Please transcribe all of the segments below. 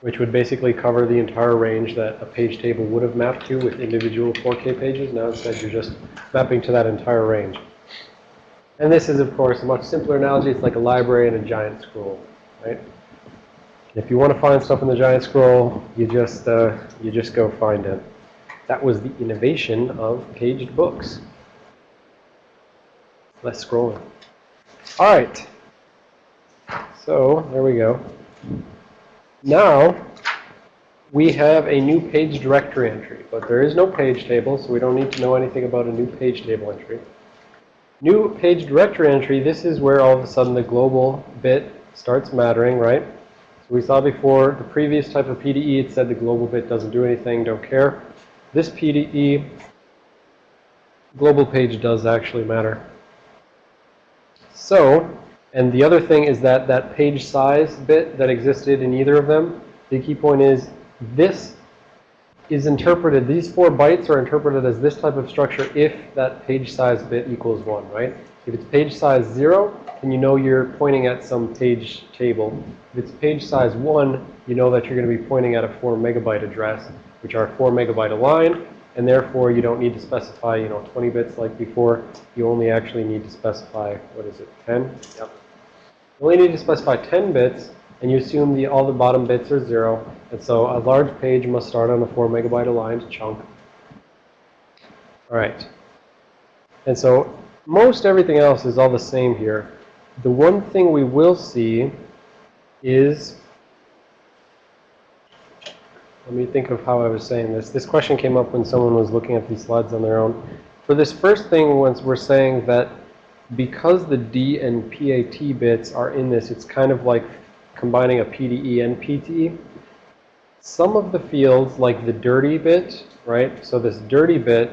which would basically cover the entire range that a page table would have mapped to with individual 4K pages. Now instead you're just mapping to that entire range. And this is, of course, a much simpler analogy. It's like a library and a giant scroll, right? If you want to find stuff in the giant scroll, you just, uh, you just go find it. That was the innovation of paged books. Less scrolling. All right. So, there we go. Now, we have a new page directory entry, but there is no page table, so we don't need to know anything about a new page table entry. New page directory entry, this is where all of a sudden the global bit starts mattering, right? So we saw before the previous type of PDE, it said the global bit doesn't do anything, don't care. This PDE, global page does actually matter. So, and the other thing is that that page size bit that existed in either of them, the key point is this is interpreted, these four bytes are interpreted as this type of structure if that page size bit equals 1, right? If it's page size 0, then you know you're pointing at some page table. If it's page size 1, you know that you're going to be pointing at a 4 megabyte address, which are 4 megabyte aligned, and therefore you don't need to specify, you know, 20 bits like before. You only actually need to specify, what is it, 10? Yep. Only need to specify 10 bits, and you assume the, all the bottom bits are 0, and so a large page must start on a 4 megabyte aligned chunk. All right. And so most everything else is all the same here. The one thing we will see is, let me think of how I was saying this. This question came up when someone was looking at these slides on their own. For this first thing, once we're saying that because the D and PAT bits are in this, it's kind of like combining a PDE and PTE some of the fields, like the dirty bit, right? So this dirty bit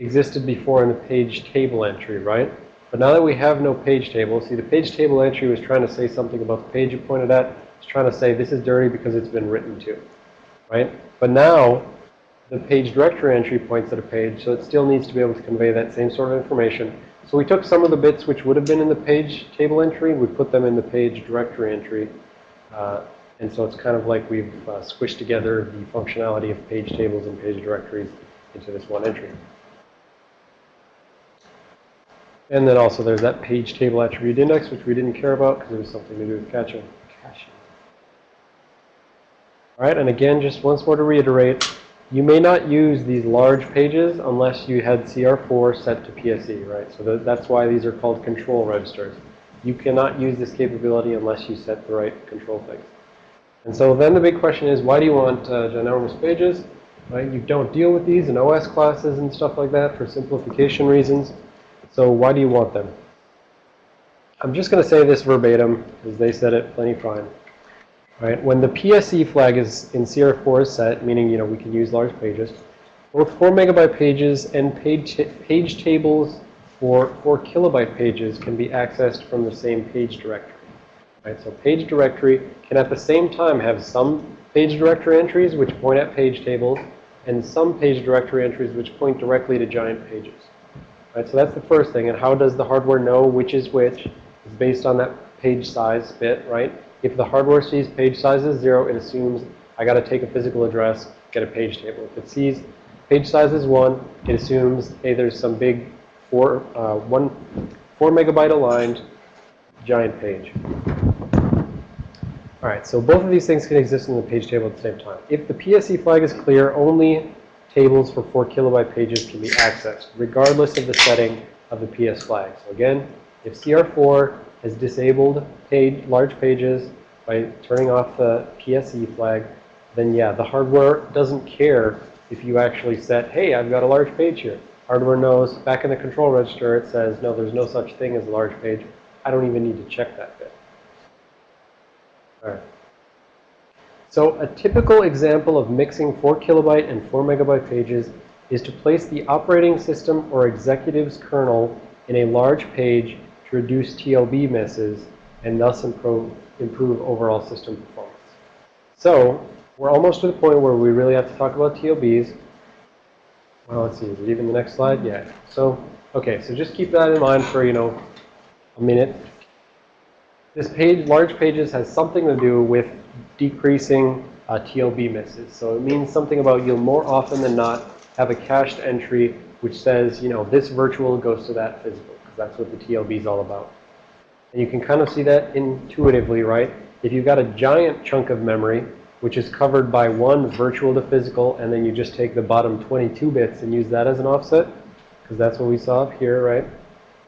existed before in the page table entry, right? But now that we have no page table, see the page table entry was trying to say something about the page you pointed at. It's trying to say this is dirty because it's been written to, right? But now the page directory entry points at a page, so it still needs to be able to convey that same sort of information. So we took some of the bits which would have been in the page table entry, we put them in the page directory entry. Uh, and so it's kind of like we've uh, squished together the functionality of page tables and page directories into this one entry. And then also there's that page table attribute index, which we didn't care about because it was something to do with caching. caching. All right, and again, just once more to reiterate, you may not use these large pages unless you had CR4 set to PSE, right? So that's why these are called control registers. You cannot use this capability unless you set the right control things. And so then the big question is, why do you want uh, ginormous pages? Right? You don't deal with these in OS classes and stuff like that for simplification reasons. So why do you want them? I'm just going to say this verbatim, because they said it plenty fine. Right? When the PSE flag is in CR4 is set, meaning you know we can use large pages, both 4 megabyte pages and page, page tables for 4 kilobyte pages can be accessed from the same page directory. Right? So page directory can at the same time have some page directory entries which point at page tables and some page directory entries which point directly to giant pages. Right? So that's the first thing. And how does the hardware know which is which? It's based on that page size bit, right? If the hardware sees page size is 0, it assumes I got to take a physical address, get a page table. If it sees page size is 1, it assumes, hey, there's some big 4, uh, one, 4 megabyte aligned giant page. All right, so both of these things can exist in the page table at the same time. If the PSE flag is clear, only tables for 4 kilobyte pages can be accessed, regardless of the setting of the PS flag. So again, if CR4 has disabled page, large pages by turning off the PSE flag, then yeah, the hardware doesn't care if you actually set, hey, I've got a large page here. Hardware knows, back in the control register, it says, no, there's no such thing as a large page. I don't even need to check that bit. All right. So a typical example of mixing 4 kilobyte and 4 megabyte pages is to place the operating system or executive's kernel in a large page to reduce TLB misses and thus improve, improve overall system performance. So we're almost to the point where we really have to talk about TLBs. Well, let's see, is it even the next slide? Yeah. So, okay, so just keep that in mind for, you know, a minute. This page, large pages, has something to do with decreasing uh, TLB misses. So it means something about you'll more often than not have a cached entry which says, you know, this virtual goes to that physical, because that's what the TLB is all about. And you can kind of see that intuitively, right? If you've got a giant chunk of memory, which is covered by one virtual to physical, and then you just take the bottom 22 bits and use that as an offset, because that's what we saw up here, right?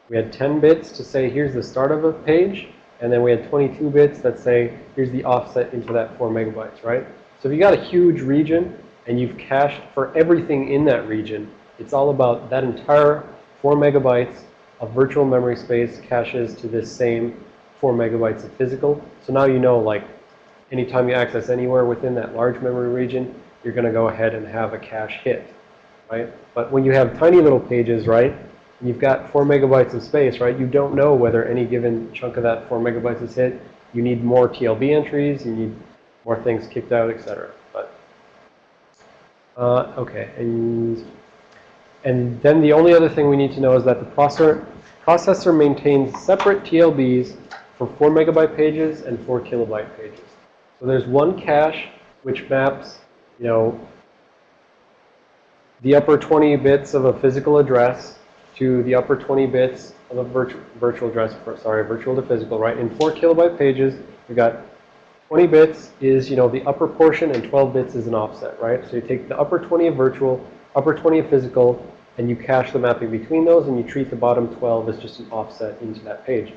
We had 10 bits to say, here's the start of a page, and then we had 22 bits that say, here's the offset into that 4 megabytes, right? So if you got a huge region, and you've cached for everything in that region, it's all about that entire 4 megabytes of virtual memory space caches to this same 4 megabytes of physical. So now you know, like, anytime you access anywhere within that large memory region, you're going to go ahead and have a cache hit, right? But when you have tiny little pages, right, you've got 4 megabytes of space, right, you don't know whether any given chunk of that 4 megabytes is hit. You need more TLB entries, you need more things kicked out, etc. But, uh, okay, and and then the only other thing we need to know is that the processor, processor maintains separate TLBs for 4 megabyte pages and 4 kilobyte pages. So there's one cache which maps, you know, the upper 20 bits of a physical address to the upper 20 bits of a virtual, virtual address, sorry, virtual to physical, right? In 4 kilobyte pages, we've got 20 bits is, you know, the upper portion and 12 bits is an offset, right? So you take the upper 20 of virtual, upper 20 of physical, and you cache the mapping between those, and you treat the bottom 12 as just an offset into that page.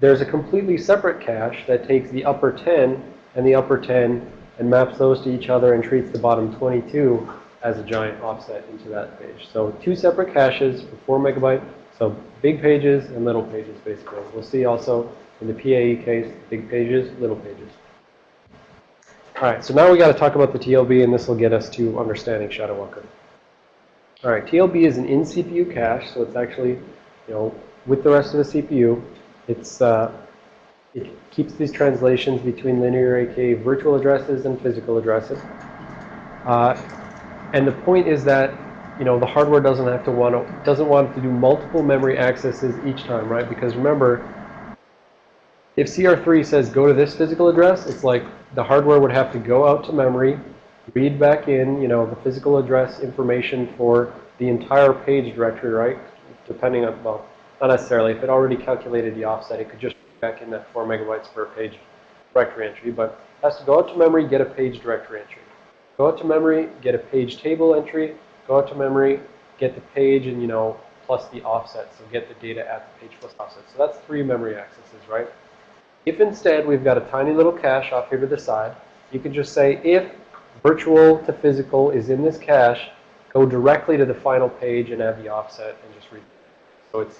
There's a completely separate cache that takes the upper 10 and the upper 10 and maps those to each other and treats the bottom 22 as a giant offset into that page. So two separate caches for 4 megabyte. So big pages and little pages, basically. We'll see also in the PAE case, big pages, little pages. All right, so now we got to talk about the TLB, and this will get us to understanding Shadow Walker. All right, TLB is an in-CPU cache, so it's actually, you know, with the rest of the CPU. It's, uh, it keeps these translations between linear AK virtual addresses and physical addresses. Uh, and the point is that, you know, the hardware doesn't have to want to, doesn't want to do multiple memory accesses each time, right? Because remember, if CR3 says go to this physical address, it's like the hardware would have to go out to memory, read back in, you know, the physical address information for the entire page directory, right? Depending on, well, not necessarily. If it already calculated the offset, it could just back in that 4 megabytes per page directory entry. But it has to go out to memory, get a page directory entry. Go out to memory, get a page table entry. Go out to memory, get the page and, you know, plus the offset. So get the data at the page plus offset. So that's three memory accesses, right? If instead we've got a tiny little cache off here to the side, you can just say if virtual to physical is in this cache, go directly to the final page and add the offset and just read. So it's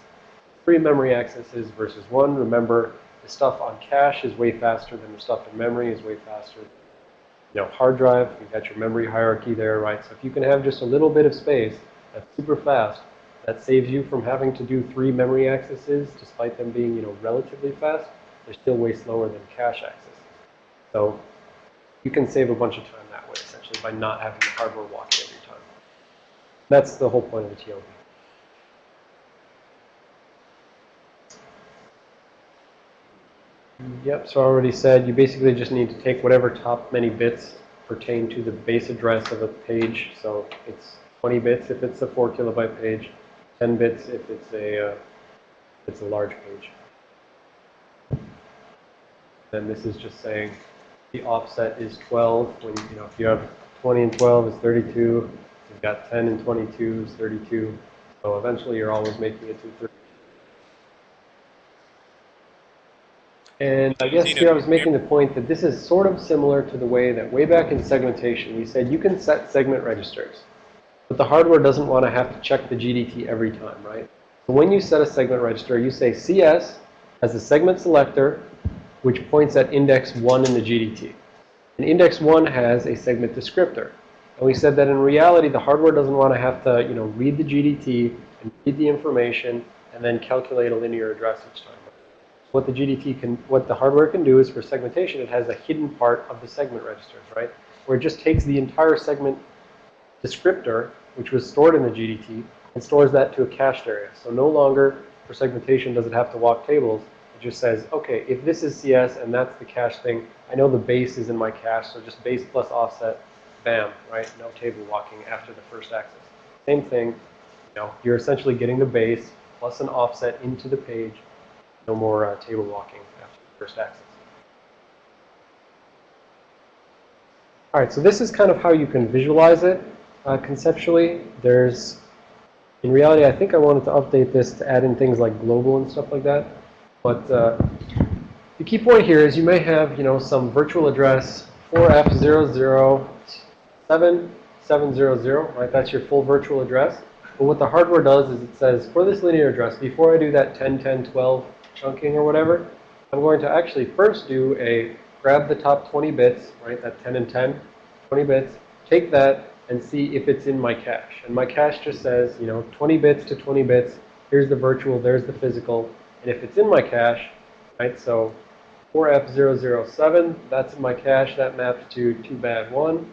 three memory accesses versus one. Remember, the stuff on cache is way faster than the stuff in memory is way faster. You know, hard drive, you've got your memory hierarchy there, right? So if you can have just a little bit of space that's super fast, that saves you from having to do three memory accesses, despite them being, you know, relatively fast. They're still way slower than cache accesses. So you can save a bunch of time that way, essentially, by not having the hardware walk every time. That's the whole point of the TLB. Yep, so I already said you basically just need to take whatever top many bits pertain to the base address of a page. So it's 20 bits if it's a 4 kilobyte page, 10 bits if it's a, uh, it's a large page. Then this is just saying the offset is 12. When you know if you have 20 and 12 is 32. You've got 10 and 22 is 32. So eventually you're always making it to 30. And I guess here I was making the point that this is sort of similar to the way that way back in segmentation, we said you can set segment registers. But the hardware doesn't want to have to check the GDT every time, right? So when you set a segment register, you say CS as a segment selector which points at index 1 in the GDT. And index 1 has a segment descriptor. And we said that in reality, the hardware doesn't want to have to, you know, read the GDT and read the information and then calculate a linear address each time. What the GDT can, what the hardware can do is for segmentation, it has a hidden part of the segment registers, right? Where it just takes the entire segment descriptor, which was stored in the GDT, and stores that to a cached area. So no longer for segmentation does it have to walk tables. It just says, okay, if this is CS and that's the cache thing, I know the base is in my cache, so just base plus offset, bam, right? No table walking after the first access. Same thing, you know, you're essentially getting the base plus an offset into the page, no more uh, table walking after the first access. All right, so this is kind of how you can visualize it uh, conceptually. There's, in reality, I think I wanted to update this to add in things like global and stuff like that. But uh, the key point here is you may have, you know, some virtual address 4F007, right? That's your full virtual address. But what the hardware does is it says, for this linear address, before I do that 10, 10, 12 chunking or whatever, I'm going to actually first do a grab the top 20 bits, right, that 10 and 10, 20 bits, take that and see if it's in my cache. And my cache just says, you know, 20 bits to 20 bits, here's the virtual, there's the physical. And if it's in my cache, right, so 4F007, that's in my cache, that maps to 2BAD1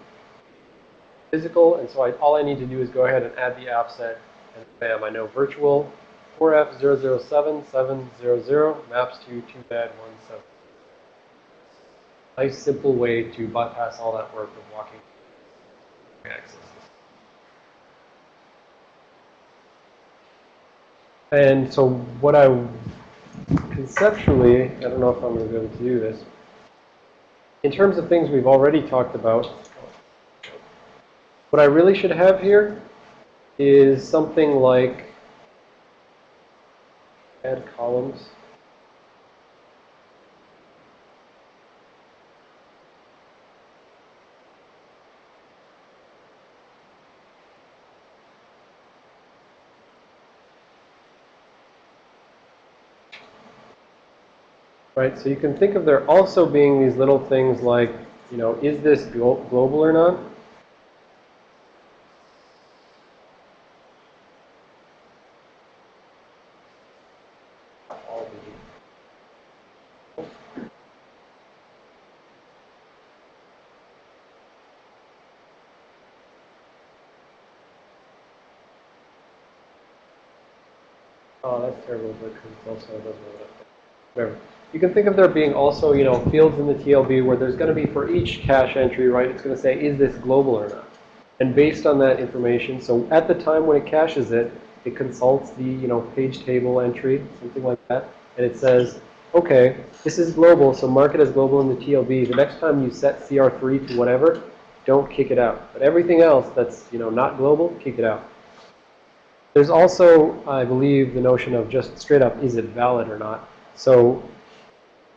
physical, and so I, all I need to do is go ahead and add the offset, and bam, I know virtual 4F007700 maps to 2BAD17. nice simple way to bypass all that work of walking access. And so what I conceptually, I don't know if I'm going to be able to do this. In terms of things we've already talked about, what I really should have here is something like add columns. Right? So you can think of there also being these little things like, you know, is this global or not? Oh, that's terrible because also doesn't. You can think of there being also, you know, fields in the TLB where there's going to be for each cache entry, right, it's going to say, is this global or not? And based on that information, so at the time when it caches it, it consults the, you know, page table entry, something like that, and it says, okay, this is global, so mark it as global in the TLB. The next time you set CR3 to whatever, don't kick it out. But everything else that's, you know, not global, kick it out. There's also, I believe, the notion of just straight up, is it valid or not? So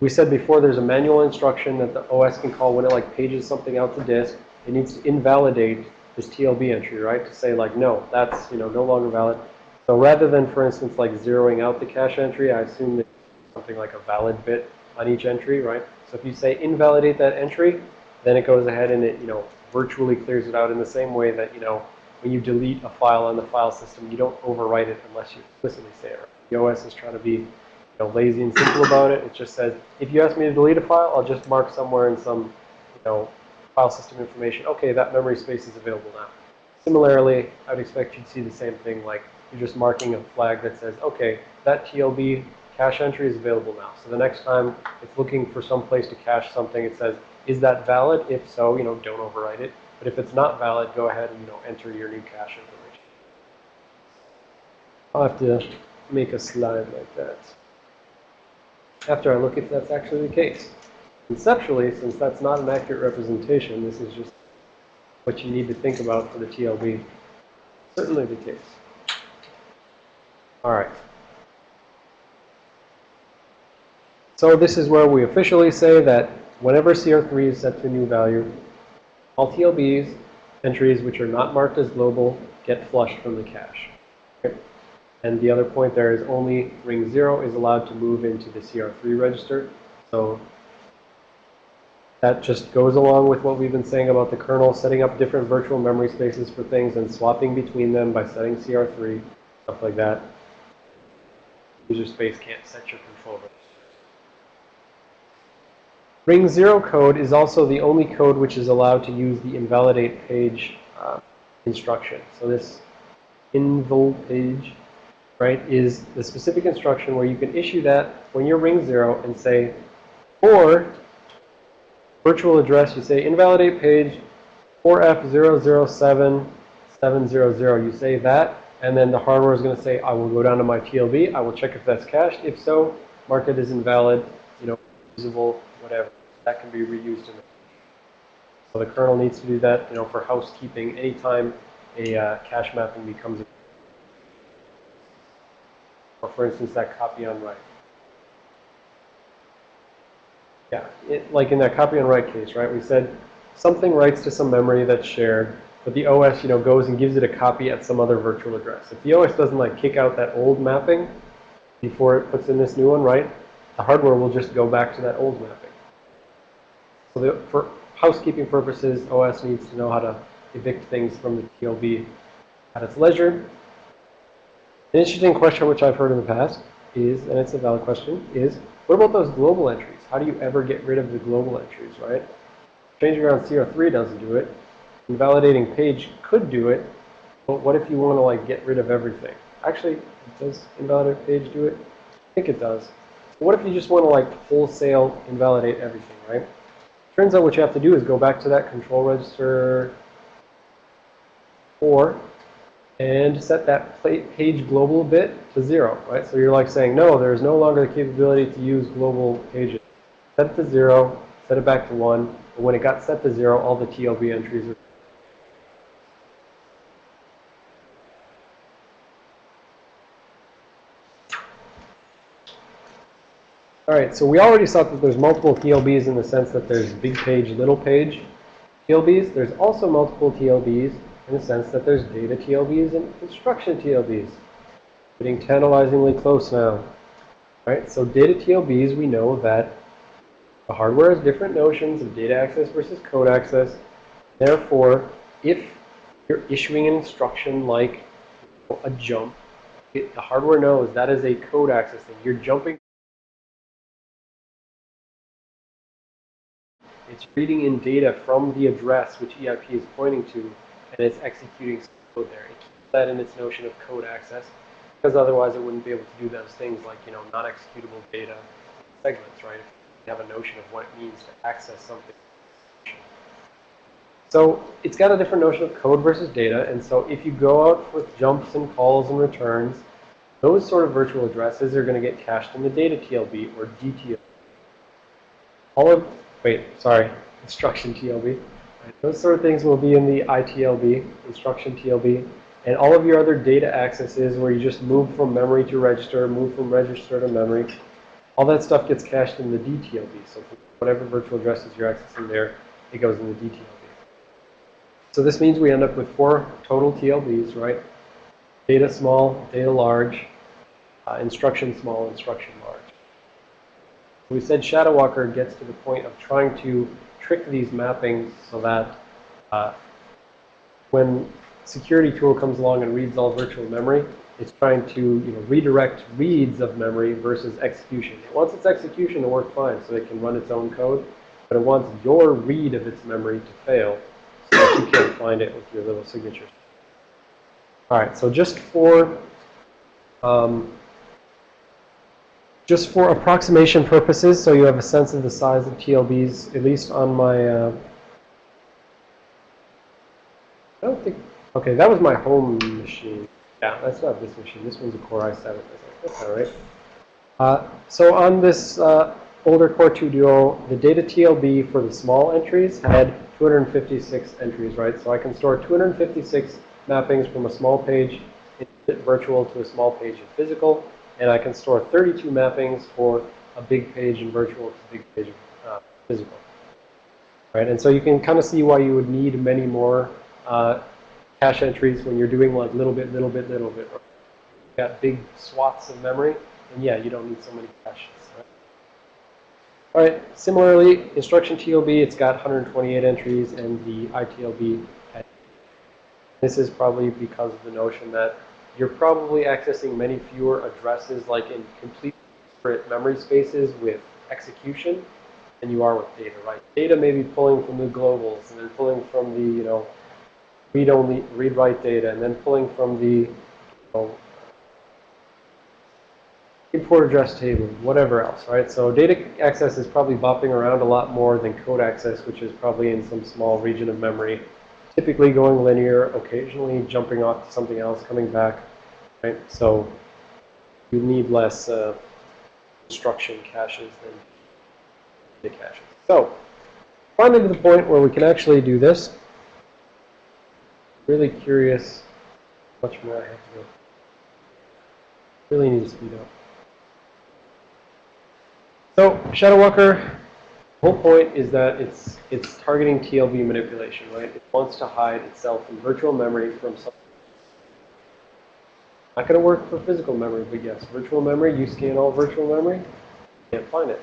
we said before there's a manual instruction that the OS can call when it like pages something out to disk. It needs to invalidate this TLB entry, right? To say like, no, that's, you know, no longer valid. So rather than, for instance, like zeroing out the cache entry, I assume that something like a valid bit on each entry, right? So if you say invalidate that entry, then it goes ahead and it, you know, virtually clears it out in the same way that, you know, when you delete a file on the file system, you don't overwrite it unless you explicitly say it. The OS is trying to be know, lazy and simple about it. It just says, if you ask me to delete a file, I'll just mark somewhere in some, you know, file system information, okay, that memory space is available now. Similarly, I would expect you'd see the same thing, like you're just marking a flag that says, okay, that TLB cache entry is available now. So the next time it's looking for some place to cache something, it says, is that valid? If so, you know, don't overwrite it. But if it's not valid, go ahead and, you know, enter your new cache information. I'll have to make a slide like that after I look if that's actually the case. Conceptually, since that's not an accurate representation, this is just what you need to think about for the TLB. Certainly the case. All right. So this is where we officially say that whenever CR3 is set to a new value, all TLBs, entries which are not marked as global, get flushed from the cache. Okay. And the other point there is only ring 0 is allowed to move into the CR3 register. So that just goes along with what we've been saying about the kernel, setting up different virtual memory spaces for things and swapping between them by setting CR3, stuff like that. User space can't set your control register. Ring 0 code is also the only code which is allowed to use the invalidate page uh, instruction. So this invol page right, is the specific instruction where you can issue that when you're ring 0 and say, or virtual address, you say invalidate page 4F007700. You say that, and then the hardware is going to say, I will go down to my TLB. I will check if that's cached. If so, mark it as invalid, you know, usable, whatever. That can be reused in the so the kernel needs to do that, you know, for housekeeping anytime a uh, cache mapping becomes, or for instance, that copy on write. Yeah, it, like in that copy on write case, right? We said something writes to some memory that's shared, but the OS, you know, goes and gives it a copy at some other virtual address. If the OS doesn't like kick out that old mapping before it puts in this new one, right? The hardware will just go back to that old mapping. So the, for housekeeping purposes, OS needs to know how to evict things from the TLB at its leisure. An interesting question which I've heard in the past is, and it's a valid question, is what about those global entries? How do you ever get rid of the global entries, right? Changing around CR3 doesn't do it. Invalidating page could do it, but what if you want to like get rid of everything? Actually, does invalidate page do it? I think it does. But what if you just want to like wholesale invalidate everything, right? Turns out what you have to do is go back to that control register 4 and set that page global bit to 0, right? So you're like saying, no, there's no longer the capability to use global pages. Set it to 0, set it back to 1, but when it got set to 0, all the TLB entries are All right, so we already saw that there's multiple TLBs in the sense that there's big page, little page TLBs. There's also multiple TLBs in the sense that there's data TLBs and instruction TLBs. Getting tantalizingly close now. Right, so data TLBs, we know that the hardware has different notions of data access versus code access. Therefore, if you're issuing an instruction like a jump, it, the hardware knows that is a code access thing. You're jumping It's reading in data from the address which EIP is pointing to, and it's executing code there. It keeps that in its notion of code access, because otherwise it wouldn't be able to do those things like, you know, non-executable data segments, right? If you have a notion of what it means to access something. So it's got a different notion of code versus data, and so if you go out with jumps and calls and returns, those sort of virtual addresses are going to get cached in the data TLB or DTLB. All of wait, sorry, instruction TLB. Those sort of things will be in the ITLB, instruction TLB. And all of your other data accesses where you just move from memory to register, move from register to memory, all that stuff gets cached in the DTLB. So whatever virtual addresses you're accessing there, it goes in the DTLB. So this means we end up with four total TLBs, right? Data small, data large, uh, instruction small, instruction large. We said Shadow Walker gets to the point of trying to trick these mappings so that uh, when security tool comes along and reads all virtual memory, it's trying to you know, redirect reads of memory versus execution. It wants its execution to work fine so it can run its own code, but it wants your read of its memory to fail so that you can't find it with your little signatures. All right, so just for um, just for approximation purposes, so you have a sense of the size of TLBs, at least on my, uh, I don't think, okay, that was my home machine. Yeah, that's not this machine. This one's a Core i7. That's all right. Uh, so on this uh, older Core 2 Duo, the data TLB for the small entries had 256 entries, right? So I can store 256 mappings from a small page in virtual to a small page in physical and I can store 32 mappings for a big page in virtual to big page uh, physical. Right, and so you can kind of see why you would need many more uh, cache entries when you're doing like little bit, little bit, little bit. Got big swaths of memory, and yeah, you don't need so many caches. Right? All right, similarly, instruction TLB, it's got 128 entries, and the ITLB, this is probably because of the notion that you're probably accessing many fewer addresses like in complete separate memory spaces with execution than you are with data, right? Data may be pulling from the globals and then pulling from the, you know, read-only, read-write data and then pulling from the, you know, port address table, whatever else, right? So data access is probably bopping around a lot more than code access, which is probably in some small region of memory. Typically going linear, occasionally jumping off to something else, coming back, right? So you need less uh, instruction caches than data caches. So finally to the point where we can actually do this. Really curious how much more I have to go. Really need to speed up. So Shadow Walker, the whole point is that it's it's targeting TLB manipulation, right? It wants to hide itself in virtual memory from something. Not going to work for physical memory, but yes, virtual memory, you scan all virtual memory, you can't find it.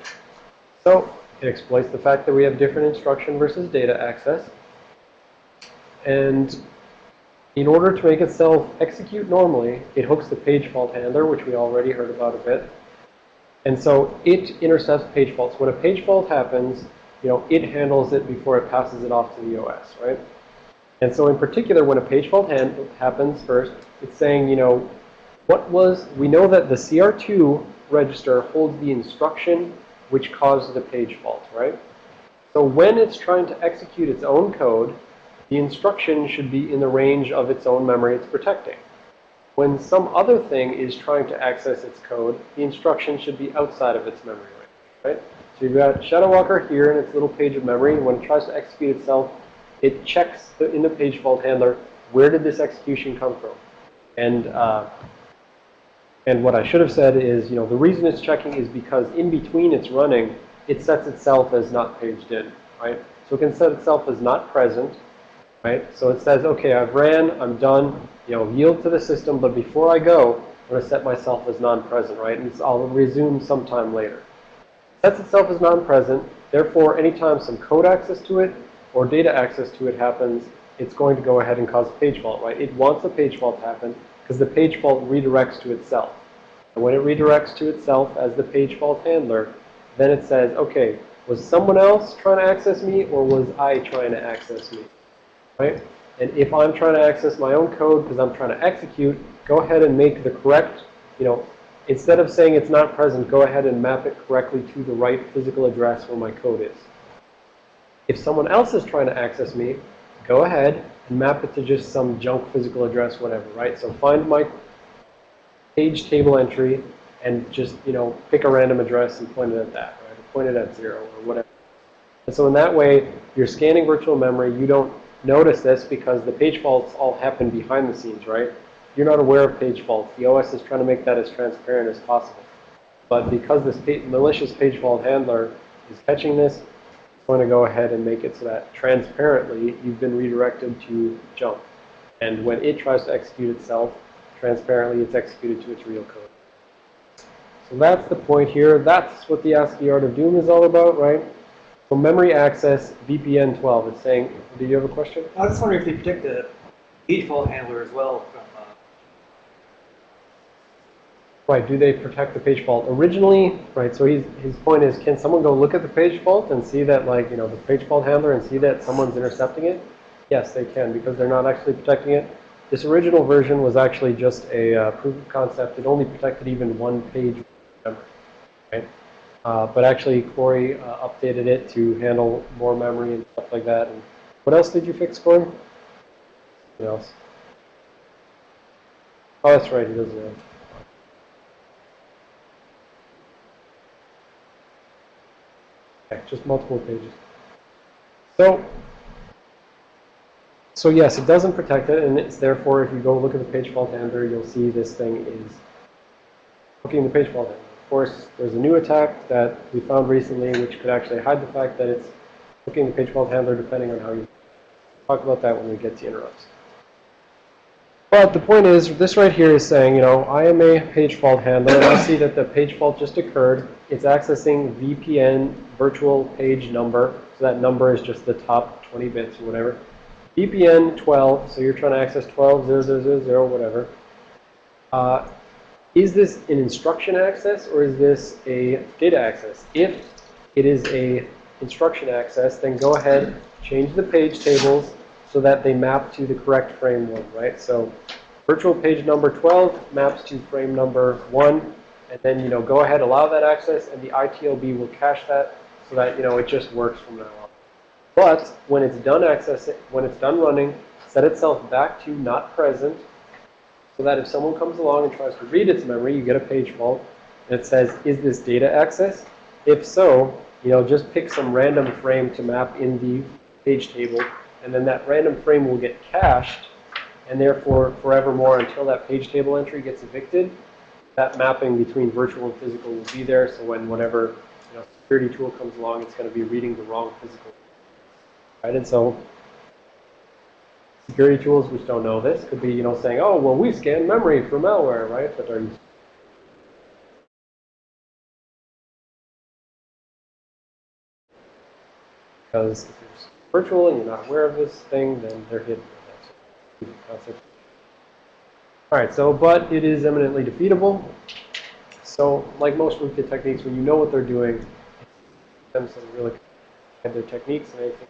So it exploits the fact that we have different instruction versus data access. And in order to make itself execute normally, it hooks the page fault handler, which we already heard about a bit. And so it intercepts page faults. When a page fault happens, you know, it handles it before it passes it off to the OS, right? And so in particular, when a page fault happens first, it's saying, you know, what was, we know that the CR2 register holds the instruction which caused the page fault, right? So when it's trying to execute its own code, the instruction should be in the range of its own memory it's protecting. When some other thing is trying to access its code, the instruction should be outside of its memory range, right? So you've got Shadow Walker here in its little page of memory. When it tries to execute itself, it checks the, in the page fault handler, where did this execution come from? And, uh, and what I should have said is, you know, the reason it's checking is because in between it's running, it sets itself as not paged in, right? So it can set itself as not present, right? So it says, okay, I've ran, I'm done, you know, yield to the system, but before I go, I'm going to set myself as non-present, right? And I'll resume sometime later. Sets itself as non-present, therefore, anytime some code access to it or data access to it happens, it's going to go ahead and cause a page fault, right? It wants a page fault to happen because the page fault redirects to itself. And when it redirects to itself as the page fault handler, then it says, okay, was someone else trying to access me or was I trying to access me? right? And if I'm trying to access my own code because I'm trying to execute, go ahead and make the correct, you know, instead of saying it's not present, go ahead and map it correctly to the right physical address where my code is. If someone else is trying to access me, go ahead and map it to just some junk physical address, whatever, right? So find my page table entry and just, you know, pick a random address and point it at that, right? Or point it at zero or whatever. And so in that way, you're scanning virtual memory. You don't notice this because the page faults all happen behind the scenes, right? You're not aware of page faults. The OS is trying to make that as transparent as possible. But because this malicious page fault handler is catching this, going to go ahead and make it so that transparently you've been redirected to jump. And when it tries to execute itself, transparently it's executed to its real code. So that's the point here. That's what the ASCII Art of Doom is all about, right? So memory access VPN 12 is saying, do you have a question? I was just wondering if they protect the default handler as well from. Right, do they protect the page fault? Originally, right, so he's, his point is, can someone go look at the page fault and see that, like, you know, the page fault handler and see that someone's intercepting it? Yes, they can, because they're not actually protecting it. This original version was actually just a uh, proof of concept. It only protected even one page memory, right? Uh, but actually, Corey uh, updated it to handle more memory and stuff like that. And what else did you fix, Corey? What else? Oh, that's right. He does that. Okay, just multiple pages. So, so yes, it doesn't protect it, and it's therefore, if you go look at the page fault handler, you'll see this thing is hooking the page fault handler. Of course, there's a new attack that we found recently which could actually hide the fact that it's hooking the page fault handler depending on how you talk about that when we get to interrupts. But the point is, this right here is saying, you know, I am a page fault handler, and I see that the page fault just occurred. It's accessing VPN virtual page number. So that number is just the top 20 bits or whatever. VPN 12, so you're trying to access 12, 0, 0, 0, 0 whatever. Uh, is this an instruction access or is this a data access? If it is a instruction access, then go ahead, change the page tables so that they map to the correct frame 1, right? So virtual page number 12 maps to frame number 1. and then, you know, go ahead, allow that access, and the ITLB will cache that so that, you know, it just works from now on. But when it's done accessing, when it's done running, set itself back to not present, so that if someone comes along and tries to read its memory, you get a page fault, and it says, is this data access? If so, you know, just pick some random frame to map in the page table, and then that random frame will get cached, and therefore forevermore until that page table entry gets evicted, that mapping between virtual and physical will be there. So when whatever you know, security tool comes along, it's going to be reading the wrong physical. Right? And so security tools which don't know this could be, you know, saying, oh, well, we scan memory for malware, right? But are you because virtual and you're not aware of this thing, then they're hidden. All right, so, but it is eminently defeatable. So, like most rootkit techniques, when you know what they're doing, them to really have their techniques and anything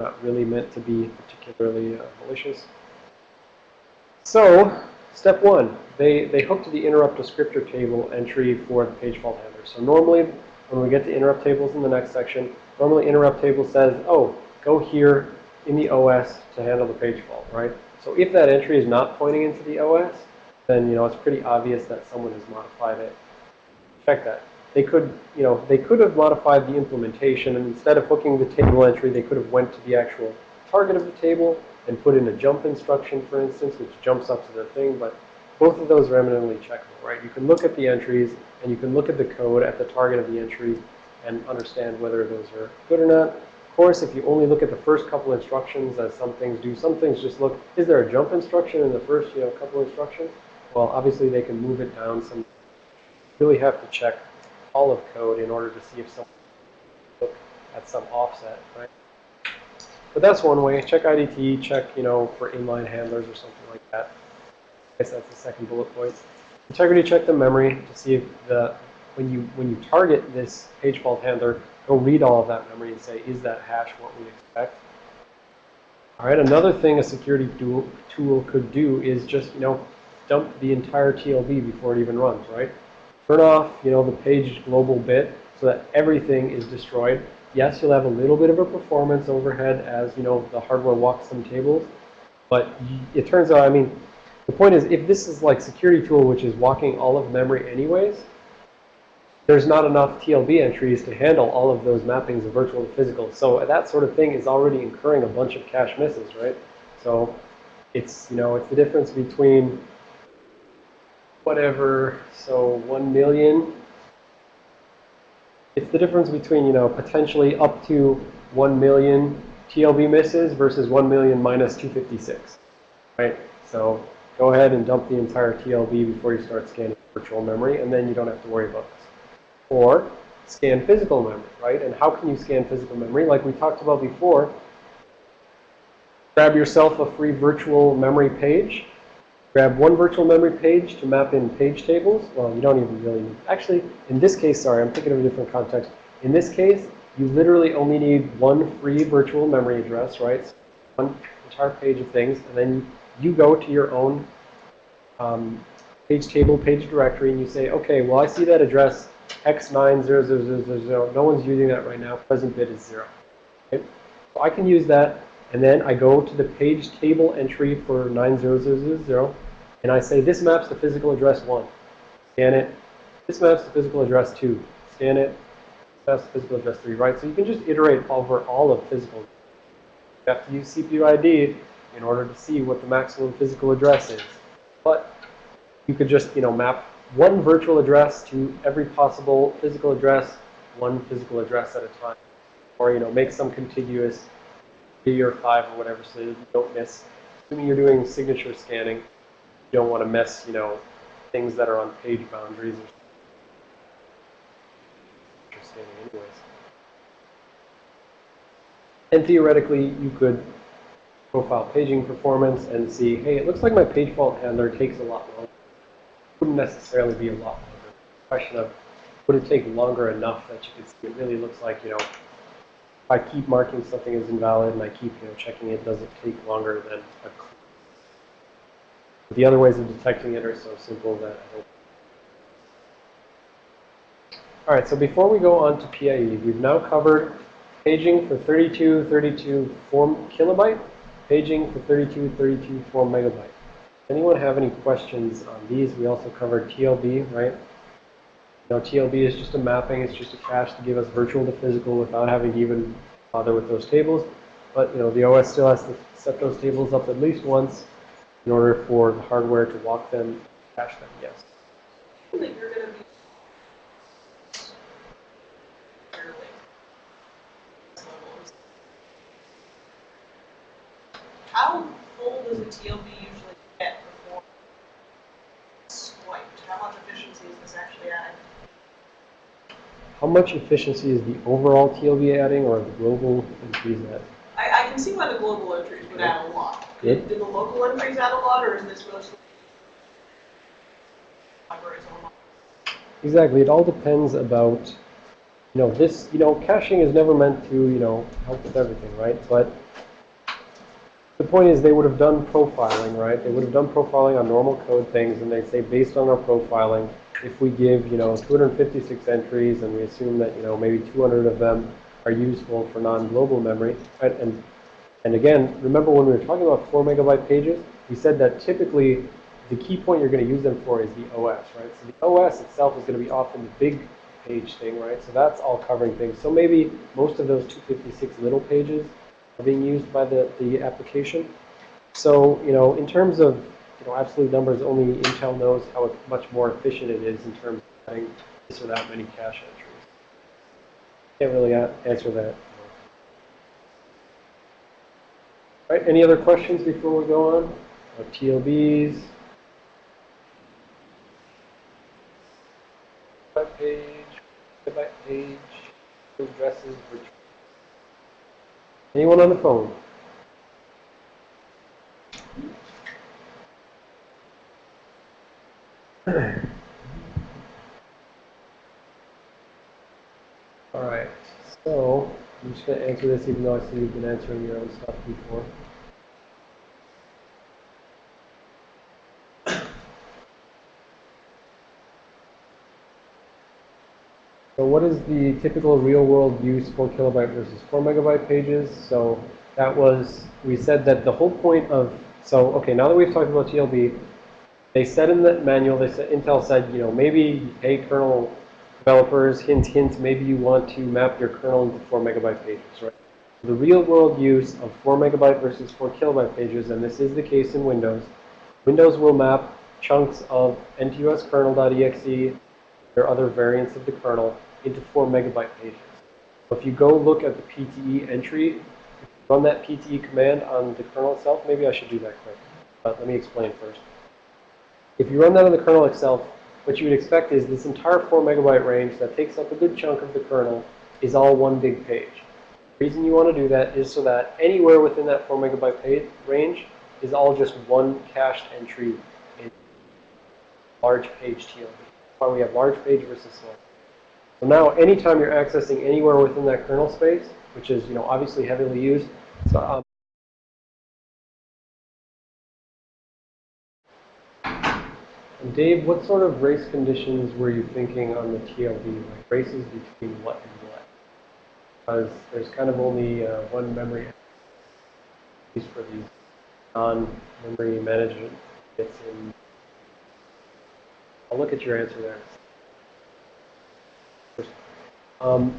not really meant to be particularly uh, malicious. So, step one, they, they hook to the interrupt descriptor table entry for the page fault handler. So normally, when we get to interrupt tables in the next section, normally interrupt table says, oh, go here in the OS to handle the page fault, right? So if that entry is not pointing into the OS, then, you know, it's pretty obvious that someone has modified it. Check that. They could, you know, they could have modified the implementation, and instead of hooking the table entry, they could have went to the actual target of the table and put in a jump instruction, for instance, which jumps up to the thing, but both of those are eminently checkable, right? You can look at the entries, and you can look at the code at the target of the entry and understand whether those are good or not. Of course, if you only look at the first couple instructions, as some things do, some things just look, is there a jump instruction in the first, you know, couple instructions? Well, obviously they can move it down some. You really have to check all of code in order to see if someone look at some offset, right? But that's one way. Check IDT, check, you know, for inline handlers or something like that. I guess that's the second bullet point. Integrity check the memory to see if the when you when you target this page fault handler, go read all of that memory and say, is that hash what we expect? All right, another thing a security tool, could do is just, you know, dump the entire TLB before it even runs, right? Turn off, you know, the page global bit so that everything is destroyed. Yes, you'll have a little bit of a performance overhead as, you know, the hardware walks some tables. But it turns out, I mean, the point is, if this is like security tool, which is walking all of memory anyways, there's not enough TLB entries to handle all of those mappings of virtual to physical. So that sort of thing is already incurring a bunch of cache misses, right? So it's, you know, it's the difference between whatever, so 1 million. It's the difference between, you know, potentially up to 1 million TLB misses versus 1 million minus 256, right? So go ahead and dump the entire TLB before you start scanning virtual memory, and then you don't have to worry about this. Or scan physical memory, right? And how can you scan physical memory? Like we talked about before, grab yourself a free virtual memory page. Grab one virtual memory page to map in page tables. Well, you don't even really need. Actually, in this case, sorry, I'm thinking of a different context. In this case, you literally only need one free virtual memory address, right? So one entire page of things, and then you go to your own um, page table, page directory, and you say, okay, well, I see that address x90000. No one's using that right now. Present bit is 0. Okay? So I can use that, and then I go to the page table entry for 90000, and I say this maps to physical address 1. Scan it. This maps to physical address 2. Scan it. This maps to physical address 3, right? So you can just iterate over all of physical. You have to use CPU ID in order to see what the maximum physical address is. But you could just, you know, map one virtual address to every possible physical address, one physical address at a time. Or, you know, make some contiguous three or five or whatever so you don't miss. Assuming you're doing signature scanning, you don't want to miss, you know, things that are on page boundaries or scanning anyways. And theoretically, you could profile paging performance and see, hey, it looks like my page fault handler takes a lot longer wouldn't necessarily be a lot longer. question of would it take longer enough that you could see it really looks like, you know, if I keep marking something as invalid and I keep, you know, checking it, does it take longer than a but the other ways of detecting it are so simple that I hope All right, so before we go on to PAE, we've now covered paging for 32, 32 4 kilobyte, paging for 32, 32 4 megabyte. Anyone have any questions on these? We also covered TLB, right? You know, TLB is just a mapping. It's just a cache to give us virtual to physical without having to even bother with those tables. But, you know, the OS still has to set those tables up at least once in order for the hardware to walk them, cache them, yes. How full does a TLB usually get before it's swiped? How much efficiency is this actually adding? How much efficiency is the overall TLB adding or the global entries adding? I, I can see why the global entries would add a lot. Did the local entries add a lot, or is this mostly? Exactly. It all depends about, you know, this, you know, caching is never meant to, you know, help with everything, right? But the point is they would have done profiling, right? They would have done profiling on normal code things and they'd say based on our profiling, if we give, you know, 256 entries and we assume that, you know, maybe 200 of them are useful for non-global memory, right? And, and again, remember when we were talking about 4 megabyte pages, we said that typically the key point you're going to use them for is the OS, right? So the OS itself is going to be often the big page thing, right? So that's all covering things. So maybe most of those 256 little pages are being used by the, the application. So, you know, in terms of, you know, absolute numbers, only Intel knows how much more efficient it is in terms of having this or that many cache entries. Can't really answer that. All right, any other questions before we go on? Uh, TLBs? Web page, web page, addresses. Anyone on the phone? All right, so I'm just going to answer this even though I see you've been answering your own stuff before. So what is the typical real-world use for kilobyte versus 4 megabyte pages? So that was, we said that the whole point of, so okay, now that we've talked about TLB, they said in the manual, they said, Intel said, you know, maybe, hey, kernel developers, hint, hint, maybe you want to map your kernel into 4 megabyte pages, right? The real-world use of 4 megabyte versus 4 kilobyte pages, and this is the case in Windows, Windows will map chunks of NTOS kernel.exe or other variants of the kernel into 4 megabyte pages. If you go look at the PTE entry, run that PTE command on the kernel itself, maybe I should do that quick, but let me explain first. If you run that on the kernel itself, what you would expect is this entire 4 megabyte range that takes up a good chunk of the kernel is all one big page. The reason you want to do that is so that anywhere within that 4 megabyte page range is all just one cached entry in large page TLB. That's why we have large page versus small. So now anytime you're accessing anywhere within that kernel space, which is, you know, obviously heavily used, so um, And Dave, what sort of race conditions were you thinking on the TLB? Like races between what and what? Because there's kind of only uh, one memory piece for these non-memory management bits in. I'll look at your answer there. Um,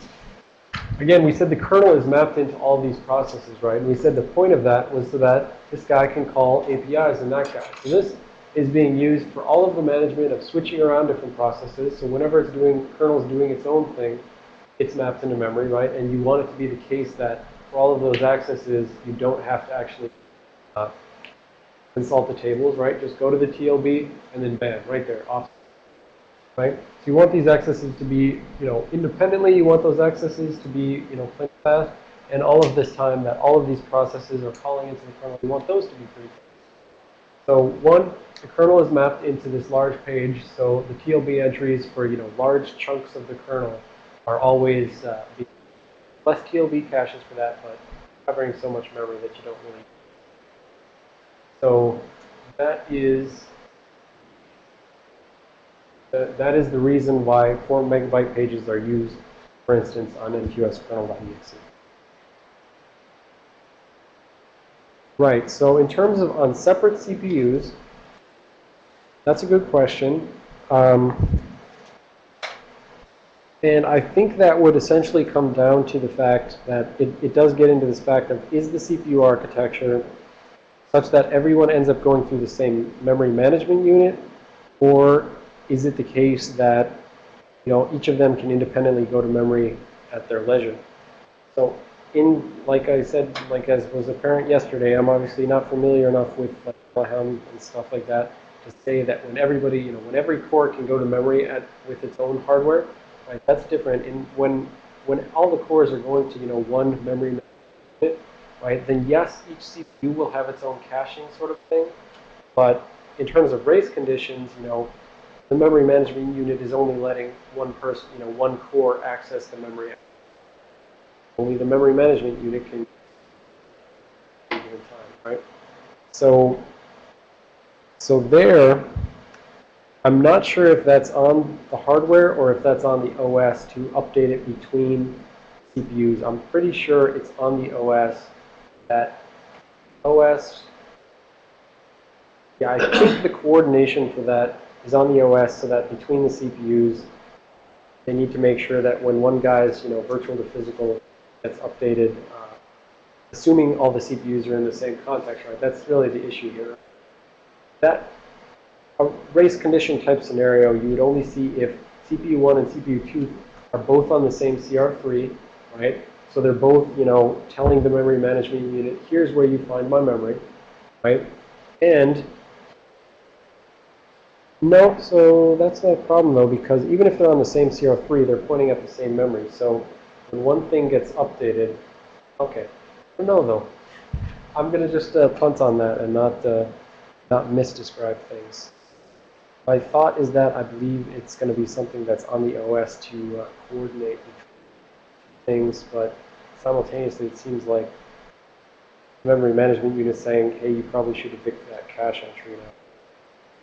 again, we said the kernel is mapped into all these processes, right? And we said the point of that was so that this guy can call APIs and that guy. So this is being used for all of the management of switching around different processes. So whenever it's doing, kernel is doing its own thing, it's mapped into memory, right? And you want it to be the case that for all of those accesses, you don't have to actually uh, consult the tables, right? Just go to the TLB and then bam, right there, off. Right? So you want these accesses to be, you know, independently, you want those accesses to be, you know, plenty fast. And all of this time that all of these processes are calling into the kernel, you want those to be pretty fast. So one, the kernel is mapped into this large page, so the TLB entries for, you know, large chunks of the kernel are always uh, less TLB caches for that, but covering so much memory that you don't really. So that is That is the reason why 4 megabyte pages are used, for instance, on NTOS kernel.exe. Right, so in terms of on separate CPUs, that's a good question. Um, and I think that would essentially come down to the fact that it, it does get into this fact of is the CPU architecture such that everyone ends up going through the same memory management unit or is it the case that you know each of them can independently go to memory at their leisure so in like I said like as was apparent yesterday I'm obviously not familiar enough with like and stuff like that to say that when everybody you know when every core can go to memory at with its own hardware right that's different and when when all the cores are going to you know one memory unit right then yes each CPU will have its own caching sort of thing but in terms of race conditions you know the memory management unit is only letting one person, you know, one core access the memory. Only the memory management unit can time, right? So, so there, I'm not sure if that's on the hardware or if that's on the OS to update it between CPUs. I'm pretty sure it's on the OS that OS, yeah, I think the coordination for that is on the OS so that between the CPUs, they need to make sure that when one guy's, you know, virtual to physical gets updated, uh, assuming all the CPUs are in the same context, right? That's really the issue here. That a race condition type scenario, you would only see if CPU 1 and CPU 2 are both on the same CR3, right? So they're both, you know, telling the memory management unit, here's where you find my memory, right? And no, so that's not a problem though, because even if they're on the same CR3, they're pointing at the same memory. So when one thing gets updated, okay. No, though. I'm going to just uh, punt on that and not, uh, not misdescribe things. My thought is that I believe it's going to be something that's on the OS to uh, coordinate things, but simultaneously it seems like memory management unit saying, hey, you probably should evict that cache entry now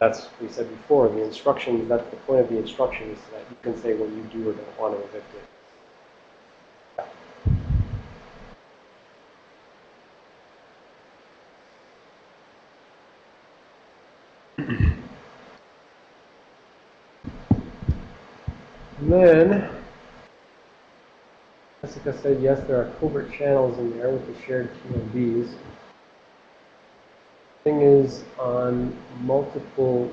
that's we said before, the instruction, that's the point of the instruction is that you can say when you do or don't want to evict it. Then, Jessica said, yes, there are covert channels in there with the shared TLBs thing is, on multiple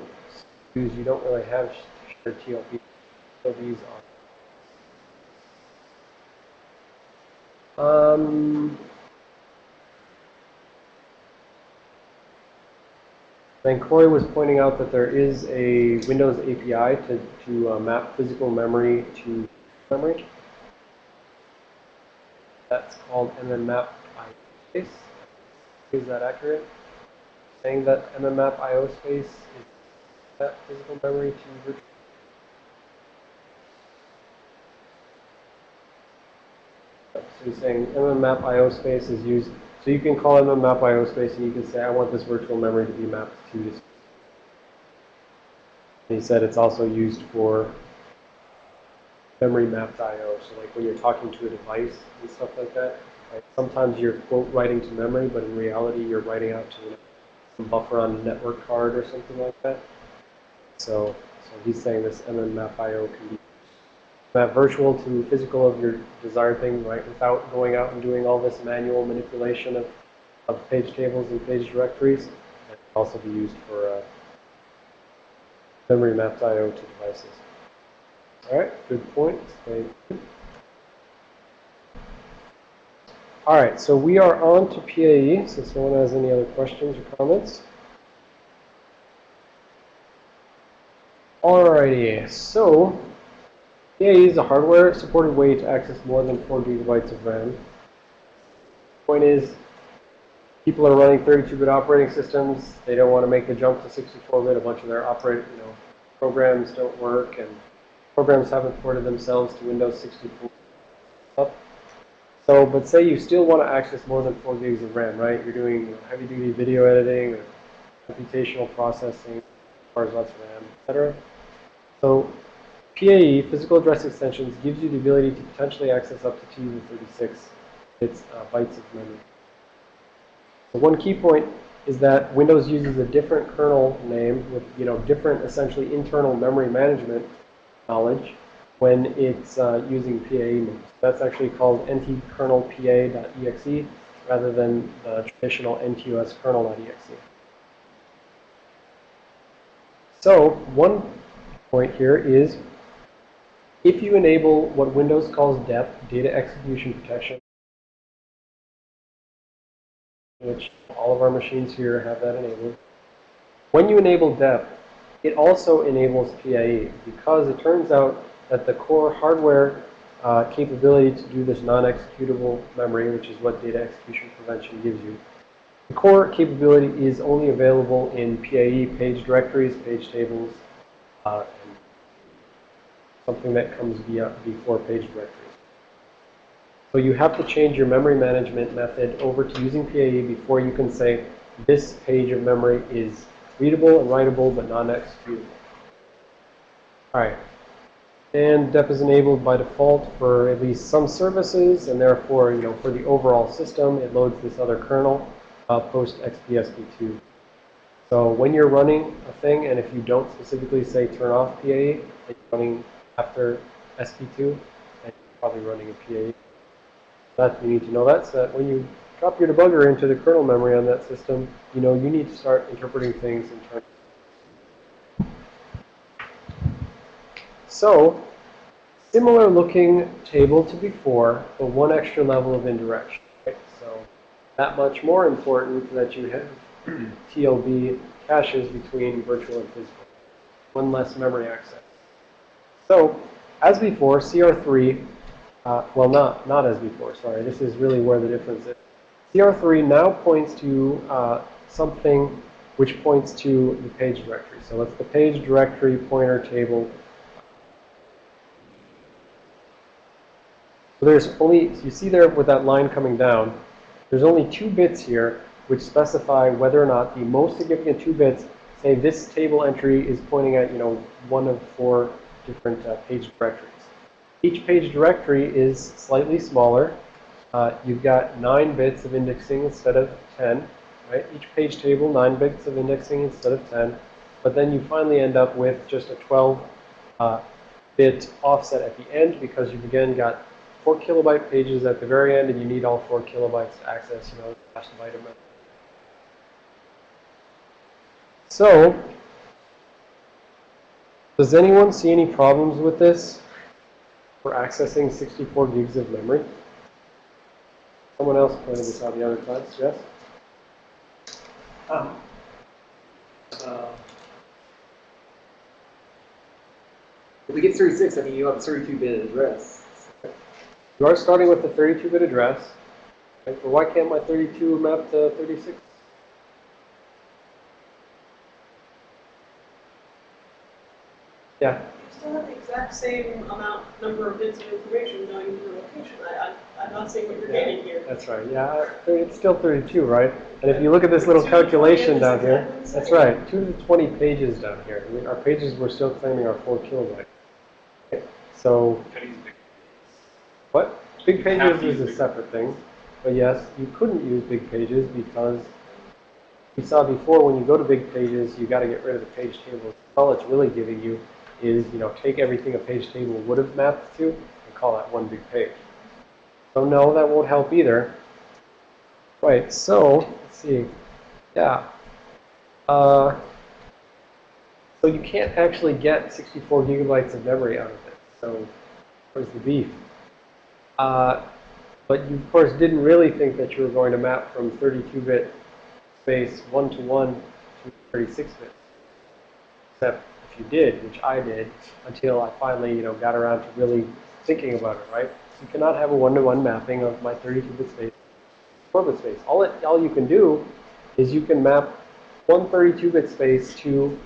SKUs, you don't really have shared TLB. TLBs are. Um, then Corey was pointing out that there is a Windows API to, to uh, map physical memory to memory. That's called mmap space. Is that accurate? saying that MmMapIoSpace is that physical memory to virtual. So you're saying MmMapIoSpace is used, so you can call MmMapIoSpace and you can say, I want this virtual memory to be mapped to this. And he said it's also used for memory mapped IO. So like when you're talking to a device and stuff like that, right? sometimes you're quote writing to memory, but in reality you're writing out to some buffer on a network card or something like that. So, so he's saying this mmap IO can be map virtual to physical of your desired thing, right, without going out and doing all this manual manipulation of, of page tables and page directories. It can also be used for uh, memory mapped IO to devices. All right, good point. All right, so we are on to PAE, since no one has any other questions or comments. Alrighty, so PAE is a hardware-supported way to access more than 4 gigabytes of RAM. Point is, people are running 32-bit operating systems. They don't want to make the jump to 64-bit. A bunch of their operate, you know, programs don't work, and programs haven't ported themselves to Windows 64. So, but say you still want to access more than 4 gigs of RAM, right? You're doing heavy-duty video editing or computational processing, requires lots of RAM, etc. So PAE, physical address extensions, gives you the ability to potentially access up to 236 bits, uh, bytes of memory. So one key point is that Windows uses a different kernel name with, you know, different essentially internal memory management knowledge when it's uh, using PAE moves. That's actually called ntkernelpa.exe rather than the traditional NTOS kernel.exe. So one point here is if you enable what Windows calls DEP, Data Execution Protection, which all of our machines here have that enabled. When you enable DEP, it also enables PAE because it turns out that the core hardware uh, capability to do this non-executable memory, which is what data execution prevention gives you, the core capability is only available in PAE, page directories, page tables, uh, and something that comes via, before page directory. So you have to change your memory management method over to using PAE before you can say this page of memory is readable and writable but non-executable. All right. And DEP is enabled by default for at least some services, and therefore, you know, for the overall system, it loads this other kernel uh, post XPSP2. So when you're running a thing, and if you don't specifically say turn off PAE, you're running after SP2, and probably running a PAE. That you need to know that, so that when you drop your debugger into the kernel memory on that system, you know you need to start interpreting things in terms. So, similar looking table to before, but one extra level of indirection. Right? So, that much more important that you have TLB caches between virtual and physical. One less memory access. So, as before, CR3, uh, well, not, not as before, sorry. This is really where the difference is. CR3 now points to uh, something which points to the page directory. So it's the page directory pointer table. So there's only, so you see there with that line coming down, there's only two bits here which specify whether or not the most significant two bits say this table entry is pointing at, you know, one of four different uh, page directories. Each page directory is slightly smaller. Uh, you've got 9 bits of indexing instead of 10, right? Each page table, 9 bits of indexing instead of 10. But then you finally end up with just a 12 uh, offset at the end because you've again got 4 kilobyte pages at the very end and you need all 4 kilobytes to access, you know, last byte memory. So, does anyone see any problems with this for accessing 64 gigs of memory? Someone else pointed this out the other class, yes? Um, uh, if we get 36, I mean, you have a 32-bit address. You are starting with a 32-bit address, right? but why can't my 32 map to 36? Yeah. You still have the exact same amount, number of bits of information going to your location. I, I, I'm not seeing what you're Yeah. gaining here. That's right. Yeah, it's still 32, right? And if you look at this little Two to 20 calculation down here, that's right, 2 to 20 pages down here. I mean, our pages we're still claiming our 4 kilobytes. Okay, So, what? Big pages is a separate thing. But yes, you couldn't use big pages because we saw before when you go to big pages, you got to get rid of the page tables. All it's really giving you is, you know, take everything a page table would have mapped to and call that one big page. So no, that won't help either. Right, so, let's see. Yeah. Uh, so you can't actually get 64 gigabytes of memory out of it. So where's the beef? Uh, but you, of course, didn't really think that you were going to map from 32-bit space one-to-one to 36-bit. Except you did, which I did, until I finally, you know, got around to really thinking about it, right? You cannot have a one-to-one mapping of my 32-bit space to 4-bit space. All, it, all you can do is you can map one 32-bit space to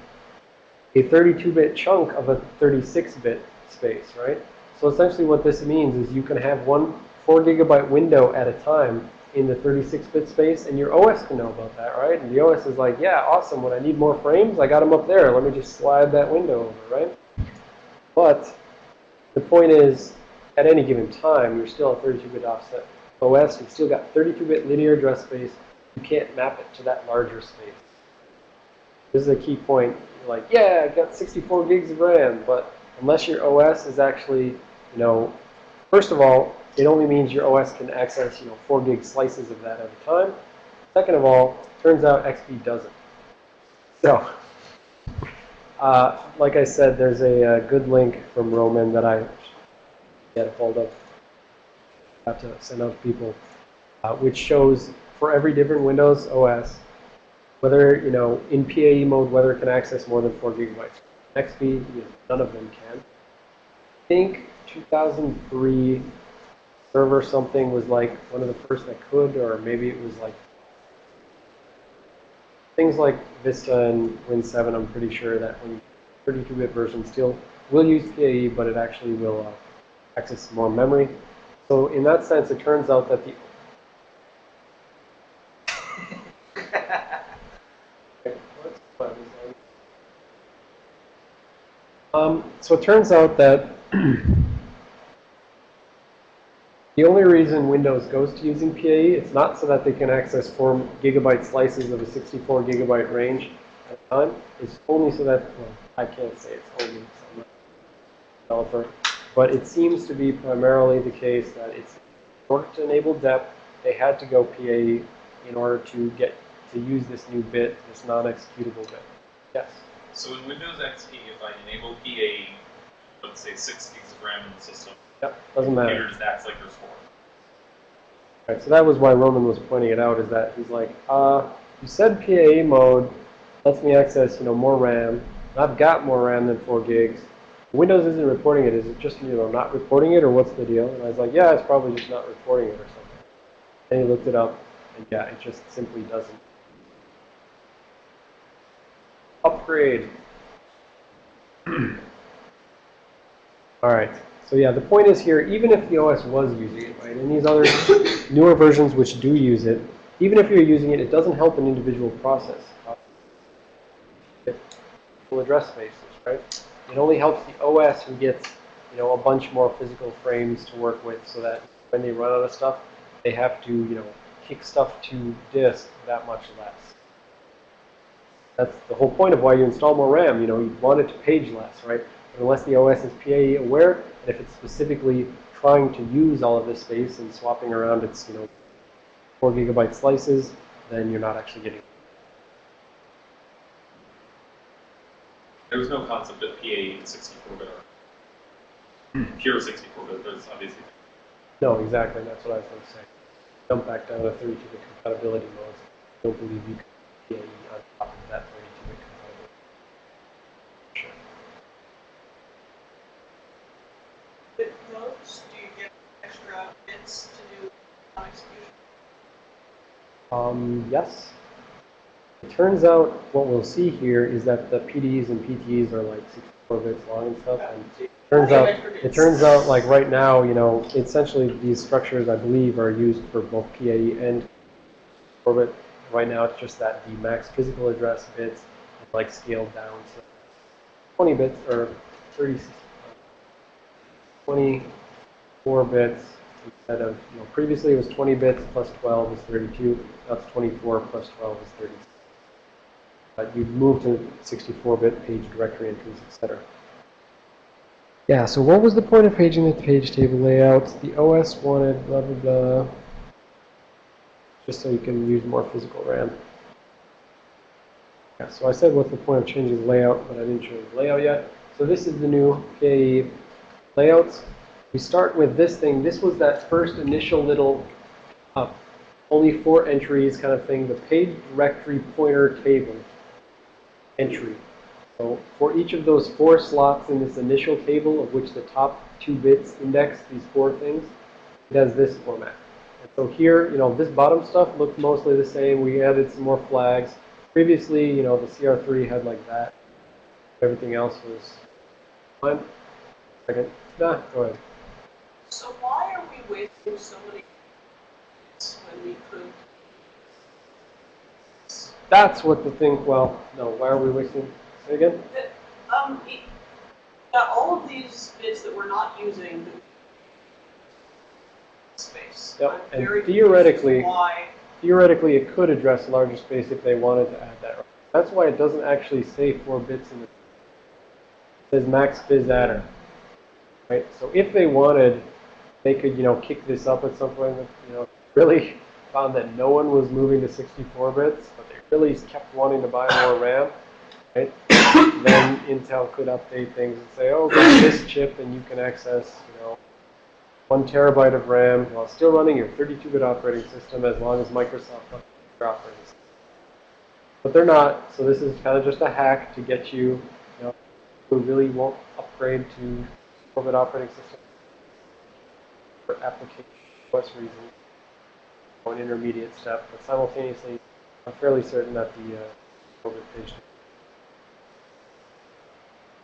a 32-bit chunk of a 36-bit space, right? So essentially what this means is you can have one 4 gigabyte window at a time in the 36-bit space, and your OS can know about that, right? And the OS is like, yeah, awesome. When I need more frames, I got them up there. Let me just slide that window over, right? But the point is, at any given time, you're still a 32-bit offset OS. You've still got 32-bit linear address space. You can't map it to that larger space. This is a key point. You're like, yeah, I've got 64 gigs of RAM, but unless your OS is actually, you know, first of all, it only means your OS can access, you know, 4 gig slices of that at a time. Second of all, turns out XP doesn't. So, uh, like I said, there's a, uh good link from Roman that I get a hold of. Have to send out to people, uh, which shows for every different Windows OS, whether, you know, in PAE mode, whether it can access more than 4 gigabytes. XP, you know, none of them can. I think 2003 server something was like one of the first that could, or maybe it was like things like Vista and Win 7, I'm pretty sure that when 32-bit version still will use PAE, but it actually will uh, access more memory. So in that sense, it turns out that the Um, so it turns out that the only reason Windows goes to using PAE, it's not so that they can access 4 gigabyte slices of a 64 gigabyte range at a time. It's only so that, well, I can't say it's only, so developer, but it seems to be primarily the case that it's, in order to enable DEP, they had to go PAE in order to get, to use this new bit, this non-executable bit. Yes? So in Windows XP, if I enable PA, let's say six gigs of RAM in the system, Yep, doesn't matter. computer just acts like there's four. Right, so that was why Roman was pointing it out, is that he's like, uh, you said PAE mode lets me access, you know, more RAM. I've got more RAM than 4 gigs. Windows isn't reporting it. Is it just, you know, not reporting it, or what's the deal? And I was like, yeah, it's probably just not reporting it or something. And he looked it up, and yeah, it just simply doesn't. Upgrade. All right. So yeah, the point is here, even if the OS was using it, right, and these other newer versions which do use it, even if you're using it, it doesn't help an individual process. Full address spaces, right? It only helps the OS who gets, you know, a bunch more physical frames to work with so that when they run out of stuff, they have to, you know, kick stuff to disk that much less. That's the whole point of why you install more RAM. You know, you want it to page less, right? But unless the OS is PAE aware, and if it's specifically trying to use all of this space and swapping around its, you know, four gigabyte slices, then you're not actually getting. There was no concept of PA in 64-bit or pure 64-bit. There's obviously No, exactly. That's what I was going to say. Jump back down to 32-bit compatibility modes. I don't believe you can PAE on top of that 32-bit compatibility. Sure. With those, do you get extra bits to do non-execution? Um, yes. It turns out what we'll see here is that the PDs and PTs are like 64 bits long and stuff. And it turns out, it turns out like right now, you know, essentially these structures I believe are used for both PAE and orbit. Right now it's just that the max physical address bits is like scaled down. So 20 bits or 30, 24 bits instead of, you know, previously it was 20 bits plus 12 is 32. Now it's 24 plus 12 is 36. But you've moved to 64-bit page directory entries, etc. Yeah, so what was the point of paging the page table layouts? The OS wanted blah, blah, blah. Just so you can use more physical RAM. Yeah, so I said what's the point of changing the layout, but I didn't show you the layout yet. So this is the new PAE layouts. We start with this thing. This was that first initial little uh, only four entries kind of thing, the page directory pointer table entry. So for each of those four slots in this initial table, of which the top two bits index these four things, it has this format. And so here, you know, this bottom stuff looked mostly the same. We added some more flags. Previously, you know, the CR3 had like that. Everything else was fine. Second. Nah, go ahead. So why are we wasting so many bits when we could? That's what the thing, well, no, why are we wasting, say again? Um, it- got all of these bits that we're not using. Space. Yep, I'm and theoretically-? Theoretically, it could address larger space if they wanted to add that. That's why it doesn't actually say four bits in the, it says MAXPHYADDR. Right, so if they wanted, they could, you know, kick this up at some point, you know, really found that no one was moving to 64 bits, but they really kept wanting to buy more RAM, right? then Intel could update things and say, oh, this chip and you can access, you know, one terabyte of RAM while still running your 32-bit operating system as long as Microsoft updates your operating system. But they're not, so this is kind of just a hack to get you, you know, who really won't upgrade to 4-bit operating system for application OS reasons, an intermediate step, but simultaneously, I'm fairly certain that the uh, 4-bit page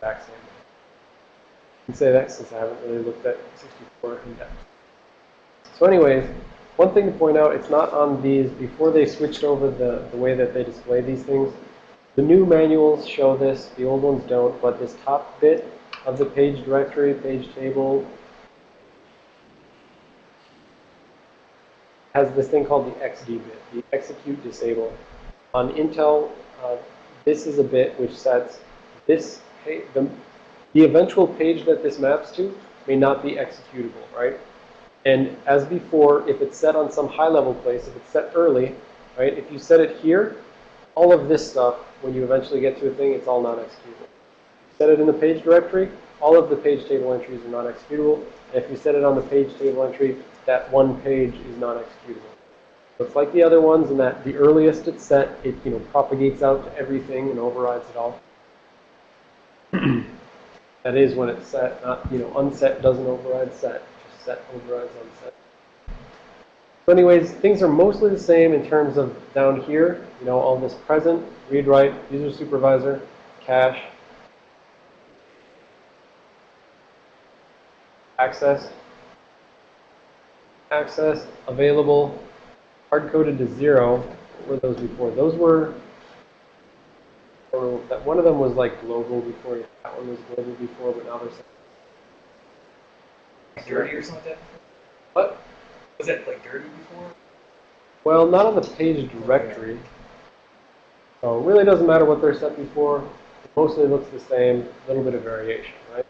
back same. I can say that since I haven't really looked at 64 in depth. So anyways, one thing to point out, it's not on these, before they switched over the, the way that they display these things, the new manuals show this, the old ones don't, but this top bit of the page directory, page table, has this thing called the XD bit, the execute disable. On Intel, uh, this is a bit which sets this, the, the eventual page that this maps to may not be executable, right? And as before, if it's set on some high-level place, if it's set early, right, if you set it here, all of this stuff, when you eventually get to a thing, it's all non-executable. Set it in the page directory, all of the page table entries are non-executable. And if you set it on the page table entry, that one page is not executable. So it's like the other ones in that the earliest it's set, it you know propagates out to everything and overrides it all. that is when it's set, not you know unset doesn't override set, just set overrides unset. So anyways, things are mostly the same in terms of down here, you know, all this present, read write, user supervisor, cache, access, access, available, hard-coded to zero. What were those before? Those were, or that one of them was like global before, that one was global before, but now they're set. Dirty or something? What? Was it like dirty before? Well, not on the page directory. So it really doesn't matter what they're set before. It mostly looks the same, a little bit of variation, right?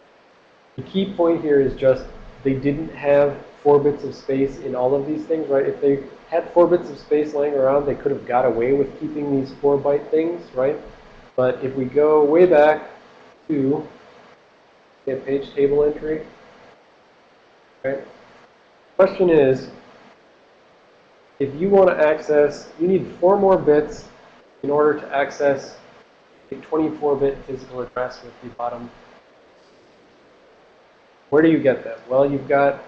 The key point here is just they didn't have four bits of space in all of these things, right? If they had four bits of space laying around, they could have got away with keeping these four byte things, right? But if we go way back to a page table entry, right? Question is, if you want to access, you need four more bits in order to access a 24-bit physical address with the bottom. Where do you get them? Well, you've got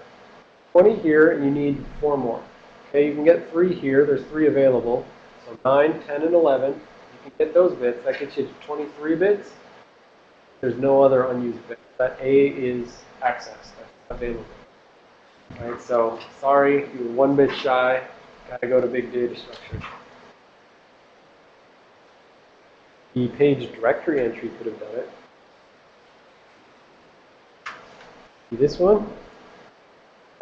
20 here, and you need four more. Okay, you can get three here. There's three available. So 9, 10, and 11. You can get those bits. That gets you to 23 bits. There's no other unused bits. That A is access. That's available. All right, so sorry, you were one bit shy. Got to go to big data structure. The page directory entry could have done it. See this one?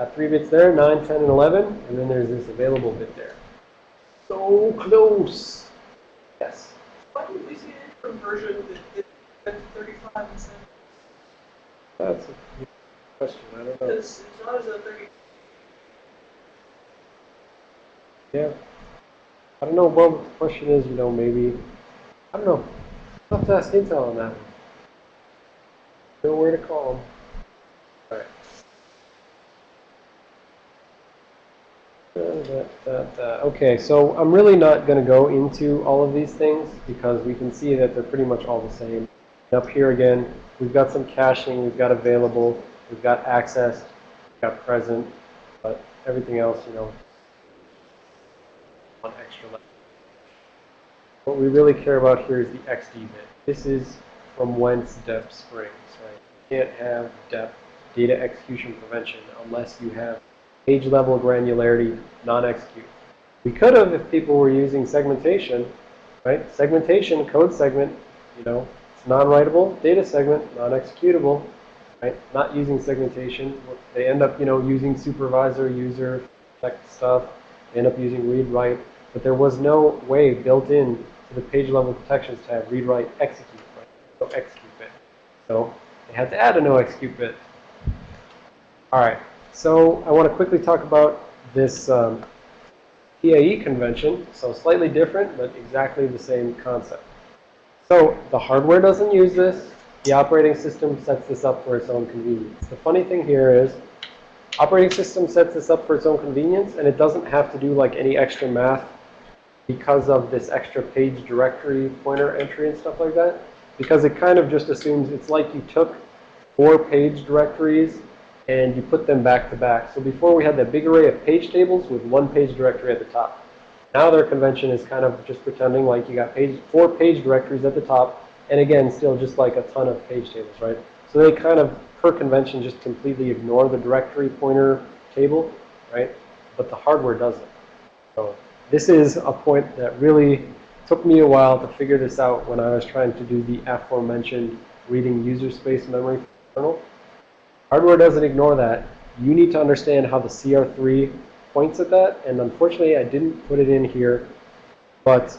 Got three bits there, 9, 10, and 11, and then there's this available bit there. So close. Yes. Why did we see a different version that did 35 instead? That's a good question. I don't know. Because it's not as a 30. Yeah. I don't know what the question is, you know, maybe. I don't know. I'll have to ask Intel on that one. Know where to call them. Alright. Da, da, da, da. Okay, so I'm really not going to go into all of these things because we can see that they're pretty much all the same. Up here again, we've got some caching, we've got available, we've got access, we've got present, but everything else, you know, one extra level. What we really care about here is the XD bit. This is from whence DEP springs, right? You can't have DEP data execution prevention, unless you have page level granularity, non-execute. We could have if people were using segmentation, right? Segmentation, code segment, you know, it's non-writable, data segment, non-executable. right? Not using segmentation. They end up, you know, using supervisor, user, check stuff. End up using read write, but there was no way built in to the page level protections to have read write execute, right? No execute bit. So they had to add a no execute bit. All right. So I want to quickly talk about this um, PAE convention. So slightly different, but exactly the same concept. So the hardware doesn't use this. The operating system sets this up for its own convenience. The funny thing here is operating system sets this up for its own convenience, and it doesn't have to do like any extra math because of this extra page directory pointer entry and stuff like that. Because it kind of just assumes it's like you took four page directories and you put them back to back. So before we had that big array of page tables with one page directory at the top. Now their convention is kind of just pretending like you got page, four page directories at the top, and again, still just like a ton of page tables, right? So they kind of, per convention, just completely ignore the directory pointer table, right? But the hardware doesn't. So this is a point that really took me a while to figure this out when I was trying to do the aforementioned reading user space memory kernel. Hardware doesn't ignore that. You need to understand how the CR3 points at that, and unfortunately I didn't put it in here, but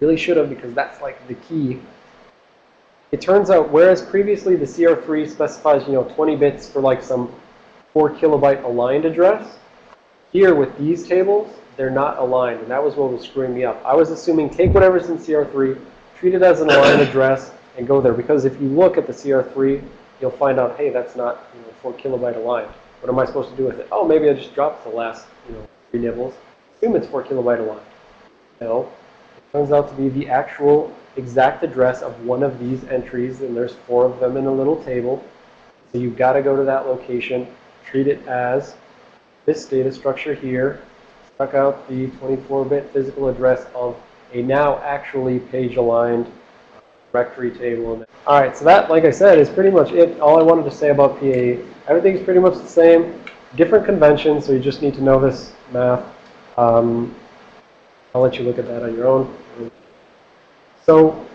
really should have because that's like the key. It turns out, whereas previously the CR3 specifies, you know, 20 bits for like some 4 kilobyte aligned address, here with these tables, they're not aligned, and that was what was screwing me up. I was assuming take whatever's in CR3, treat it as an aligned address, and go there. Because if you look at the CR3, you'll find out, hey, that's not you know, 4 kilobyte aligned. What am I supposed to do with it? Oh, maybe I just dropped the last you know three nibbles. Assume it's 4 kilobyte aligned. No, it turns out to be the actual exact address of one of these entries, and there's four of them in a little table. So you've got to go to that location, treat it as this data structure here, struck out the 24-bit physical address of a now actually page-aligned directory table. All right, so that, like I said, is pretty much it. All I wanted to say about PAE. Everything's pretty much the same. Different conventions, so you just need to know this math. Um, I'll let you look at that on your own. So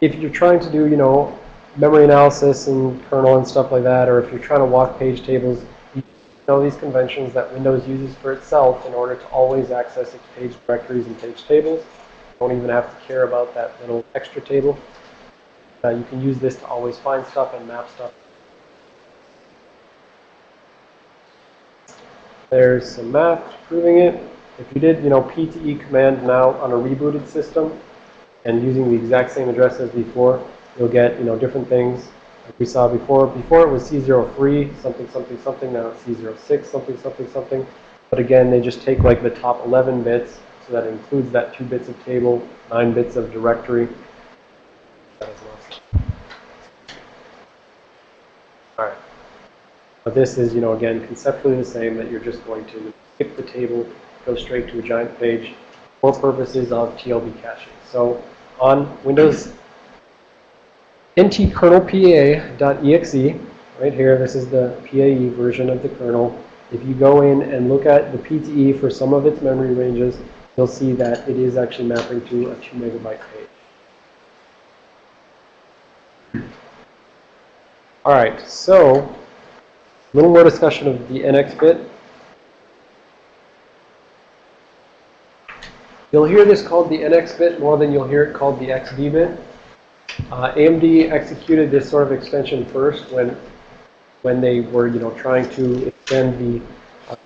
if you're trying to do, you know, memory analysis and kernel and stuff like that, or if you're trying to walk page tables, you know these conventions that Windows uses for itself in order to always access its page directories and page tables. You don't even have to care about that little extra table. You can use this to always find stuff and map stuff. There's some math proving it. If you did, you know, PTE command now on a rebooted system and using the exact same address as before, you'll get, you know, different things like we saw before. Before it was C03, something, something, something. Now it's C06, something, something, something. But again, they just take like the top 11 bits, so that includes that two bits of table, nine bits of directory. That as well. All right. But this is, you know, again, conceptually the same, that you're just going to skip the table, go straight to a giant page for purposes of TLB caching. So on Windows ntkernelpa.exe, right here, this is the PAE version of the kernel. If you go in and look at the PTE for some of its memory ranges, you'll see that it is actually mapping to a 2 megabyte page. All right, so a little more discussion of the NX bit. You'll hear this called the NX bit more than you'll hear it called the XD bit. Uh, AMD executed this sort of extension first when when they were, you know, trying to extend the. Uh,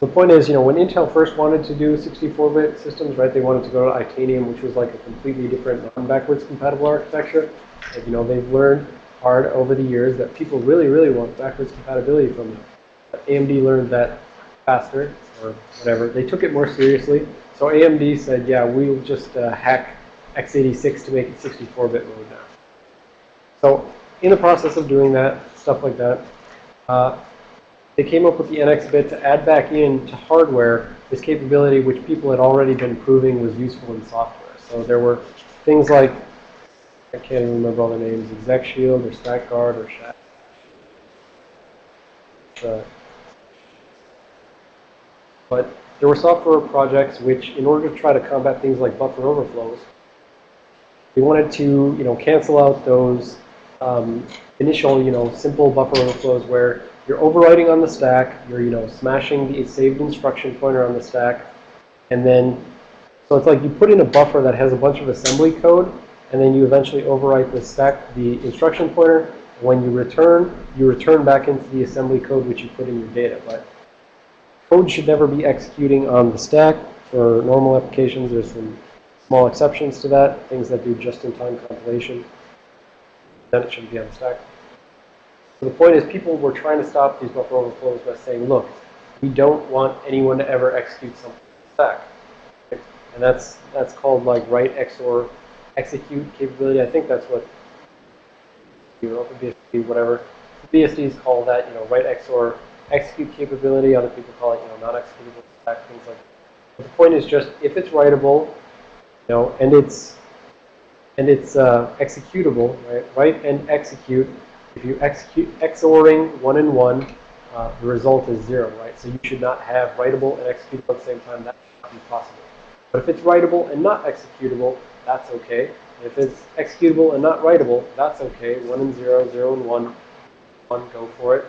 the point is, you know, when Intel first wanted to do 64-bit systems, right? They wanted to go to Itanium, which was like a completely different non-backwards compatible architecture. And, you know, they've learned hard over the years that people really, really want backwards compatibility from them. But AMD learned that faster, or whatever. They took it more seriously. So AMD said, yeah, we'll just uh, hack x86 to make it 64-bit mode now. So in the process of doing that, stuff like that, uh, they came up with the NX bit to add back in to hardware this capability which people had already been proving was useful in software. So there were things like, I can't remember all the names, Exec Shield or Stack Guard or. Uh, but there were software projects which, in order to try to combat things like buffer overflows, they wanted to, you know, cancel out those um, initial, you know, simple buffer overflows where you're overwriting on the stack, you're, you know, smashing the saved instruction pointer on the stack, and then, so it's like you put in a buffer that has a bunch of assembly code, and then you eventually overwrite the stack, the instruction pointer. When you return, you return back into the assembly code which you put in your data. But code should never be executing on the stack. For normal applications, there's some small exceptions to that, things that do just-in-time compilation. Then it shouldn't be on the stack. So the point is people were trying to stop these buffer overflows by saying, look, we don't want anyone to ever execute something on the stack. And that's, that's called like write XOR execute capability. I think that's what you know, BSD, whatever. BSDs call that, you know, write XOR execute capability. Other people call it, you know, non-executable stack, things like that. But the point is just if it's writable, you know, and it's and it's uh, executable, right? Write and execute. If you execute XORing one and one, uh, the result is zero, right? So you should not have writable and executable at the same time. That should not be possible. But if it's writable and not executable, that's okay. If it's executable and not writable, that's okay. One and zero, zero and one, one, go for it.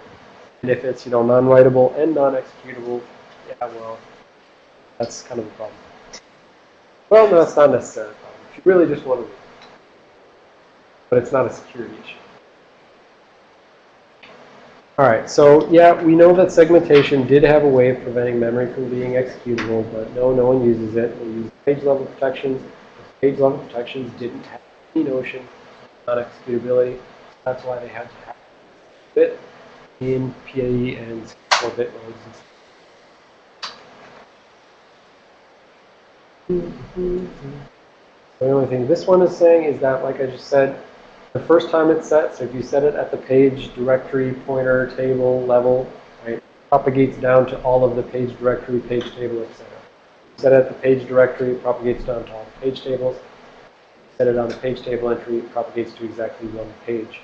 And if it's, you know, non-writable and non-executable, yeah, well, that's kind of a problem. Well, no, it's not necessarily a problem. If you really just want to read. But it's not a security issue. All right, so yeah, we know that segmentation did have a way of preventing memory from being executable, but no, no one uses it. We use page level protections. Page level protections didn't have any notion of non-executability. That's why they had to have bit in PAE and 4-bit modes. The only thing this one is saying is that, like I just said, the first time it's set, so if you set it at the page directory pointer table level, right, propagates down to all of the page directory, page table, etc. Set it at the page directory, it propagates down to all the page tables. Set it on the page table entry, it propagates to exactly one page.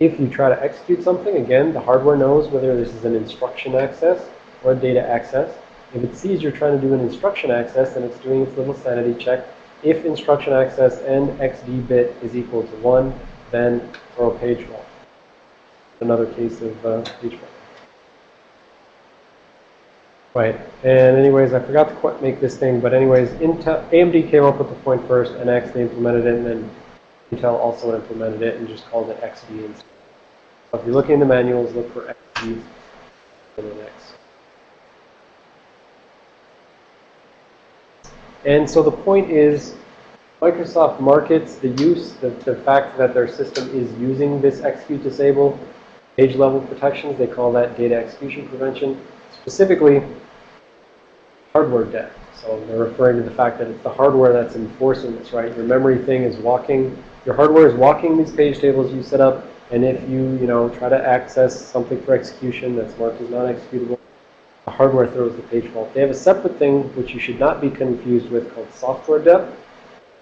If you try to execute something, again, the hardware knows whether this is an instruction access or a data access. If it sees you're trying to do an instruction access, then it's doing its little sanity check. If instruction access and XD bit is equal to 1, then throw a page fault. Another case of uh, page fault. Right, and anyways, I forgot to make this thing, but anyways, Intel, AMD came up with the point first, and they implemented it, and then Intel also implemented it and just called it XD. So if you're looking in the manuals, look for XD and NX. And so the point is, Microsoft markets the use, the, the fact that their system is using this execute disable page level protections. They call that data execution prevention. Specifically, hardware DEP. So they're referring to the fact that it's the hardware that's enforcing this, right? Your memory thing is walking, your hardware is walking these page tables you set up, and if you, you know, try to access something for execution that's marked as non-executable, the hardware throws the page fault. They have a separate thing which you should not be confused with called software DEP.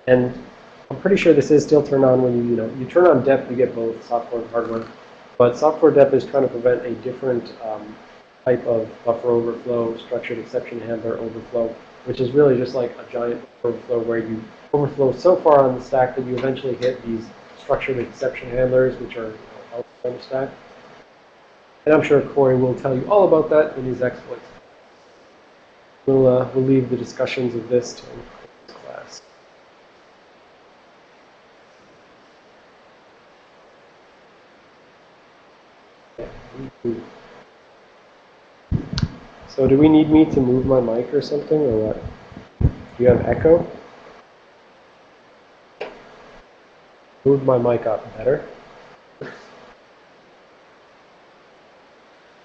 And I'm pretty sure this is still turned on when you, you know, you turn on DEP, you get both software and hardware. But software DEP is trying to prevent a different um, type of buffer overflow, structured exception handler overflow, which is really just like a giant overflow where you overflow so far on the stack that you eventually hit these structured exception handlers, which are you know, outside the stack. And I'm sure Corey will tell you all about that in his exploits. We'll, uh, we'll leave the discussions of this to Corey's class. So do we need me to move my mic or something, or what? Do you have echo? Move my mic up better.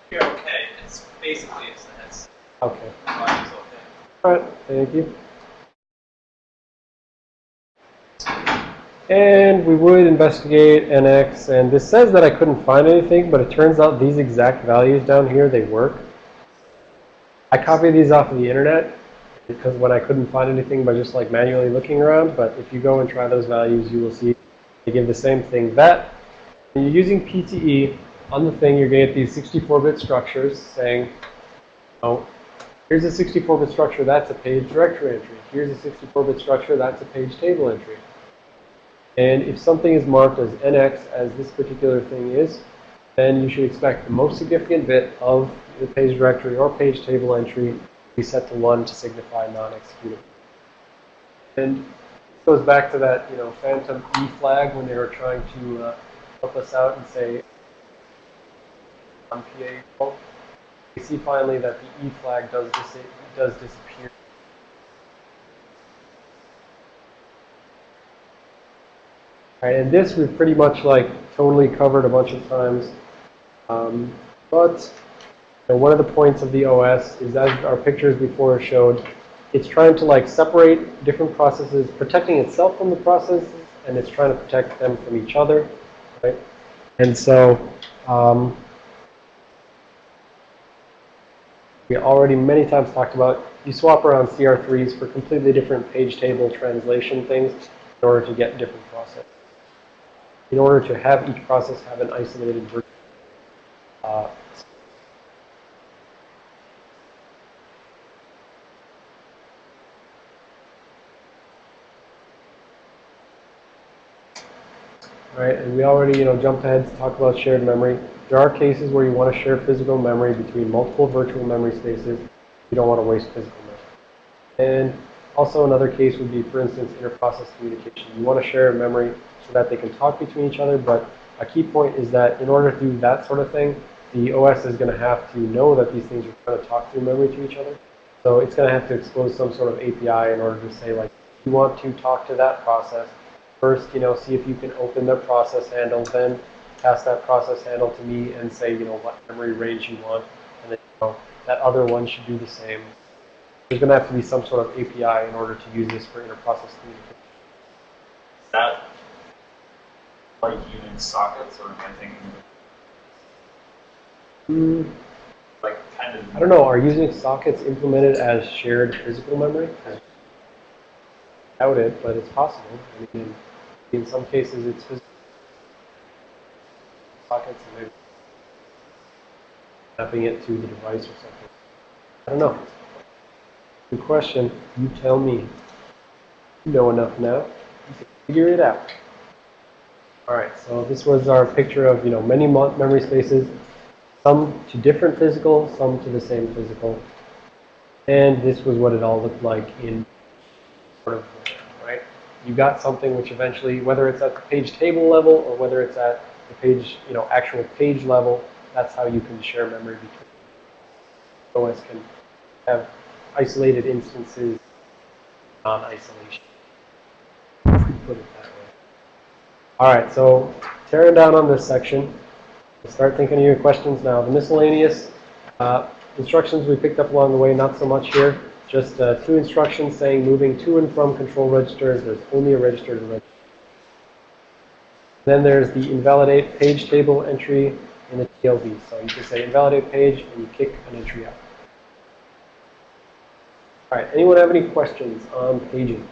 You're okay. It's basically it's the headset. Okay. Okay. All right, thank you. And we would investigate NX, and this says that I couldn't find anything, but it turns out these exact values down here, they work. I copied these off of the internet because when I couldn't find anything by just like manually looking around, but if you go and try those values, you will see they give the same thing. That, when you're using PTE on the thing, you're going to get these 64-bit structures saying, oh, Here's a 64-bit structure, that's a page directory entry. Here's a 64-bit structure, that's a page table entry. And if something is marked as NX, as this particular thing is, then you should expect the most significant bit of the page directory or page table entry be set to 1 to signify non-executable. And this goes back to that, you know, phantom E flag when they were trying to uh, help us out and say on PAE. We see finally that the E flag does, dis does disappear. Alright, and this we've pretty much like totally covered a bunch of times. Um, but know, one of the points of the OS is as our pictures before showed, it's trying to like separate different processes, protecting itself from the processes, and it's trying to protect them from each other, right? And so, um, we already many times talked about, you swap around CR3s for completely different page table translation things in order to get different processes. In order to have each process have an isolated version. Uh, Right, and we already, you know, jumped ahead to talk about shared memory. There are cases where you want to share physical memory between multiple virtual memory spaces. You don't want to waste physical memory. And also another case would be, for instance, interprocess communication. You want to share memory so that they can talk between each other, but a key point is that in order to do that sort of thing, the OS is going to have to know that these things are trying to talk through memory to each other. So it's going to have to expose some sort of API in order to say, like, you want to talk to that process, First, you know, see if you can open the process handle, then pass that process handle to me and say, you know, what memory range you want. And then, you know, that other one should do the same. There's going to have to be some sort of API in order to use this for interprocess communication. Is that like Unix sockets, or am I thinking Hmm, like kind of? I don't know. Are Unix sockets implemented as shared physical memory? I doubt it, but it's possible. I mean, in some cases, it's physical sockets and maybe mapping it to the device or something. I don't know. Good question. You tell me. You know enough now. You can figure it out. All right. So this was our picture of you know many memory spaces, some to different physical, some to the same physical, and this was what it all looked like in sort of. You got something which eventually, whether it's at the page table level or whether it's at the page, you know, actual page level, that's how you can share memory between. OS can have isolated instances, non-isolation. Put it that way. All right, so tearing down on this section, start thinking of your questions now. The miscellaneous uh, instructions we picked up along the way, not so much here. Just uh, two instructions saying moving to and from control registers. There's only a register to register. Then there's the invalidate page table entry in the TLB. So you can say invalidate page and you kick an entry out. All right, anyone have any questions on paging?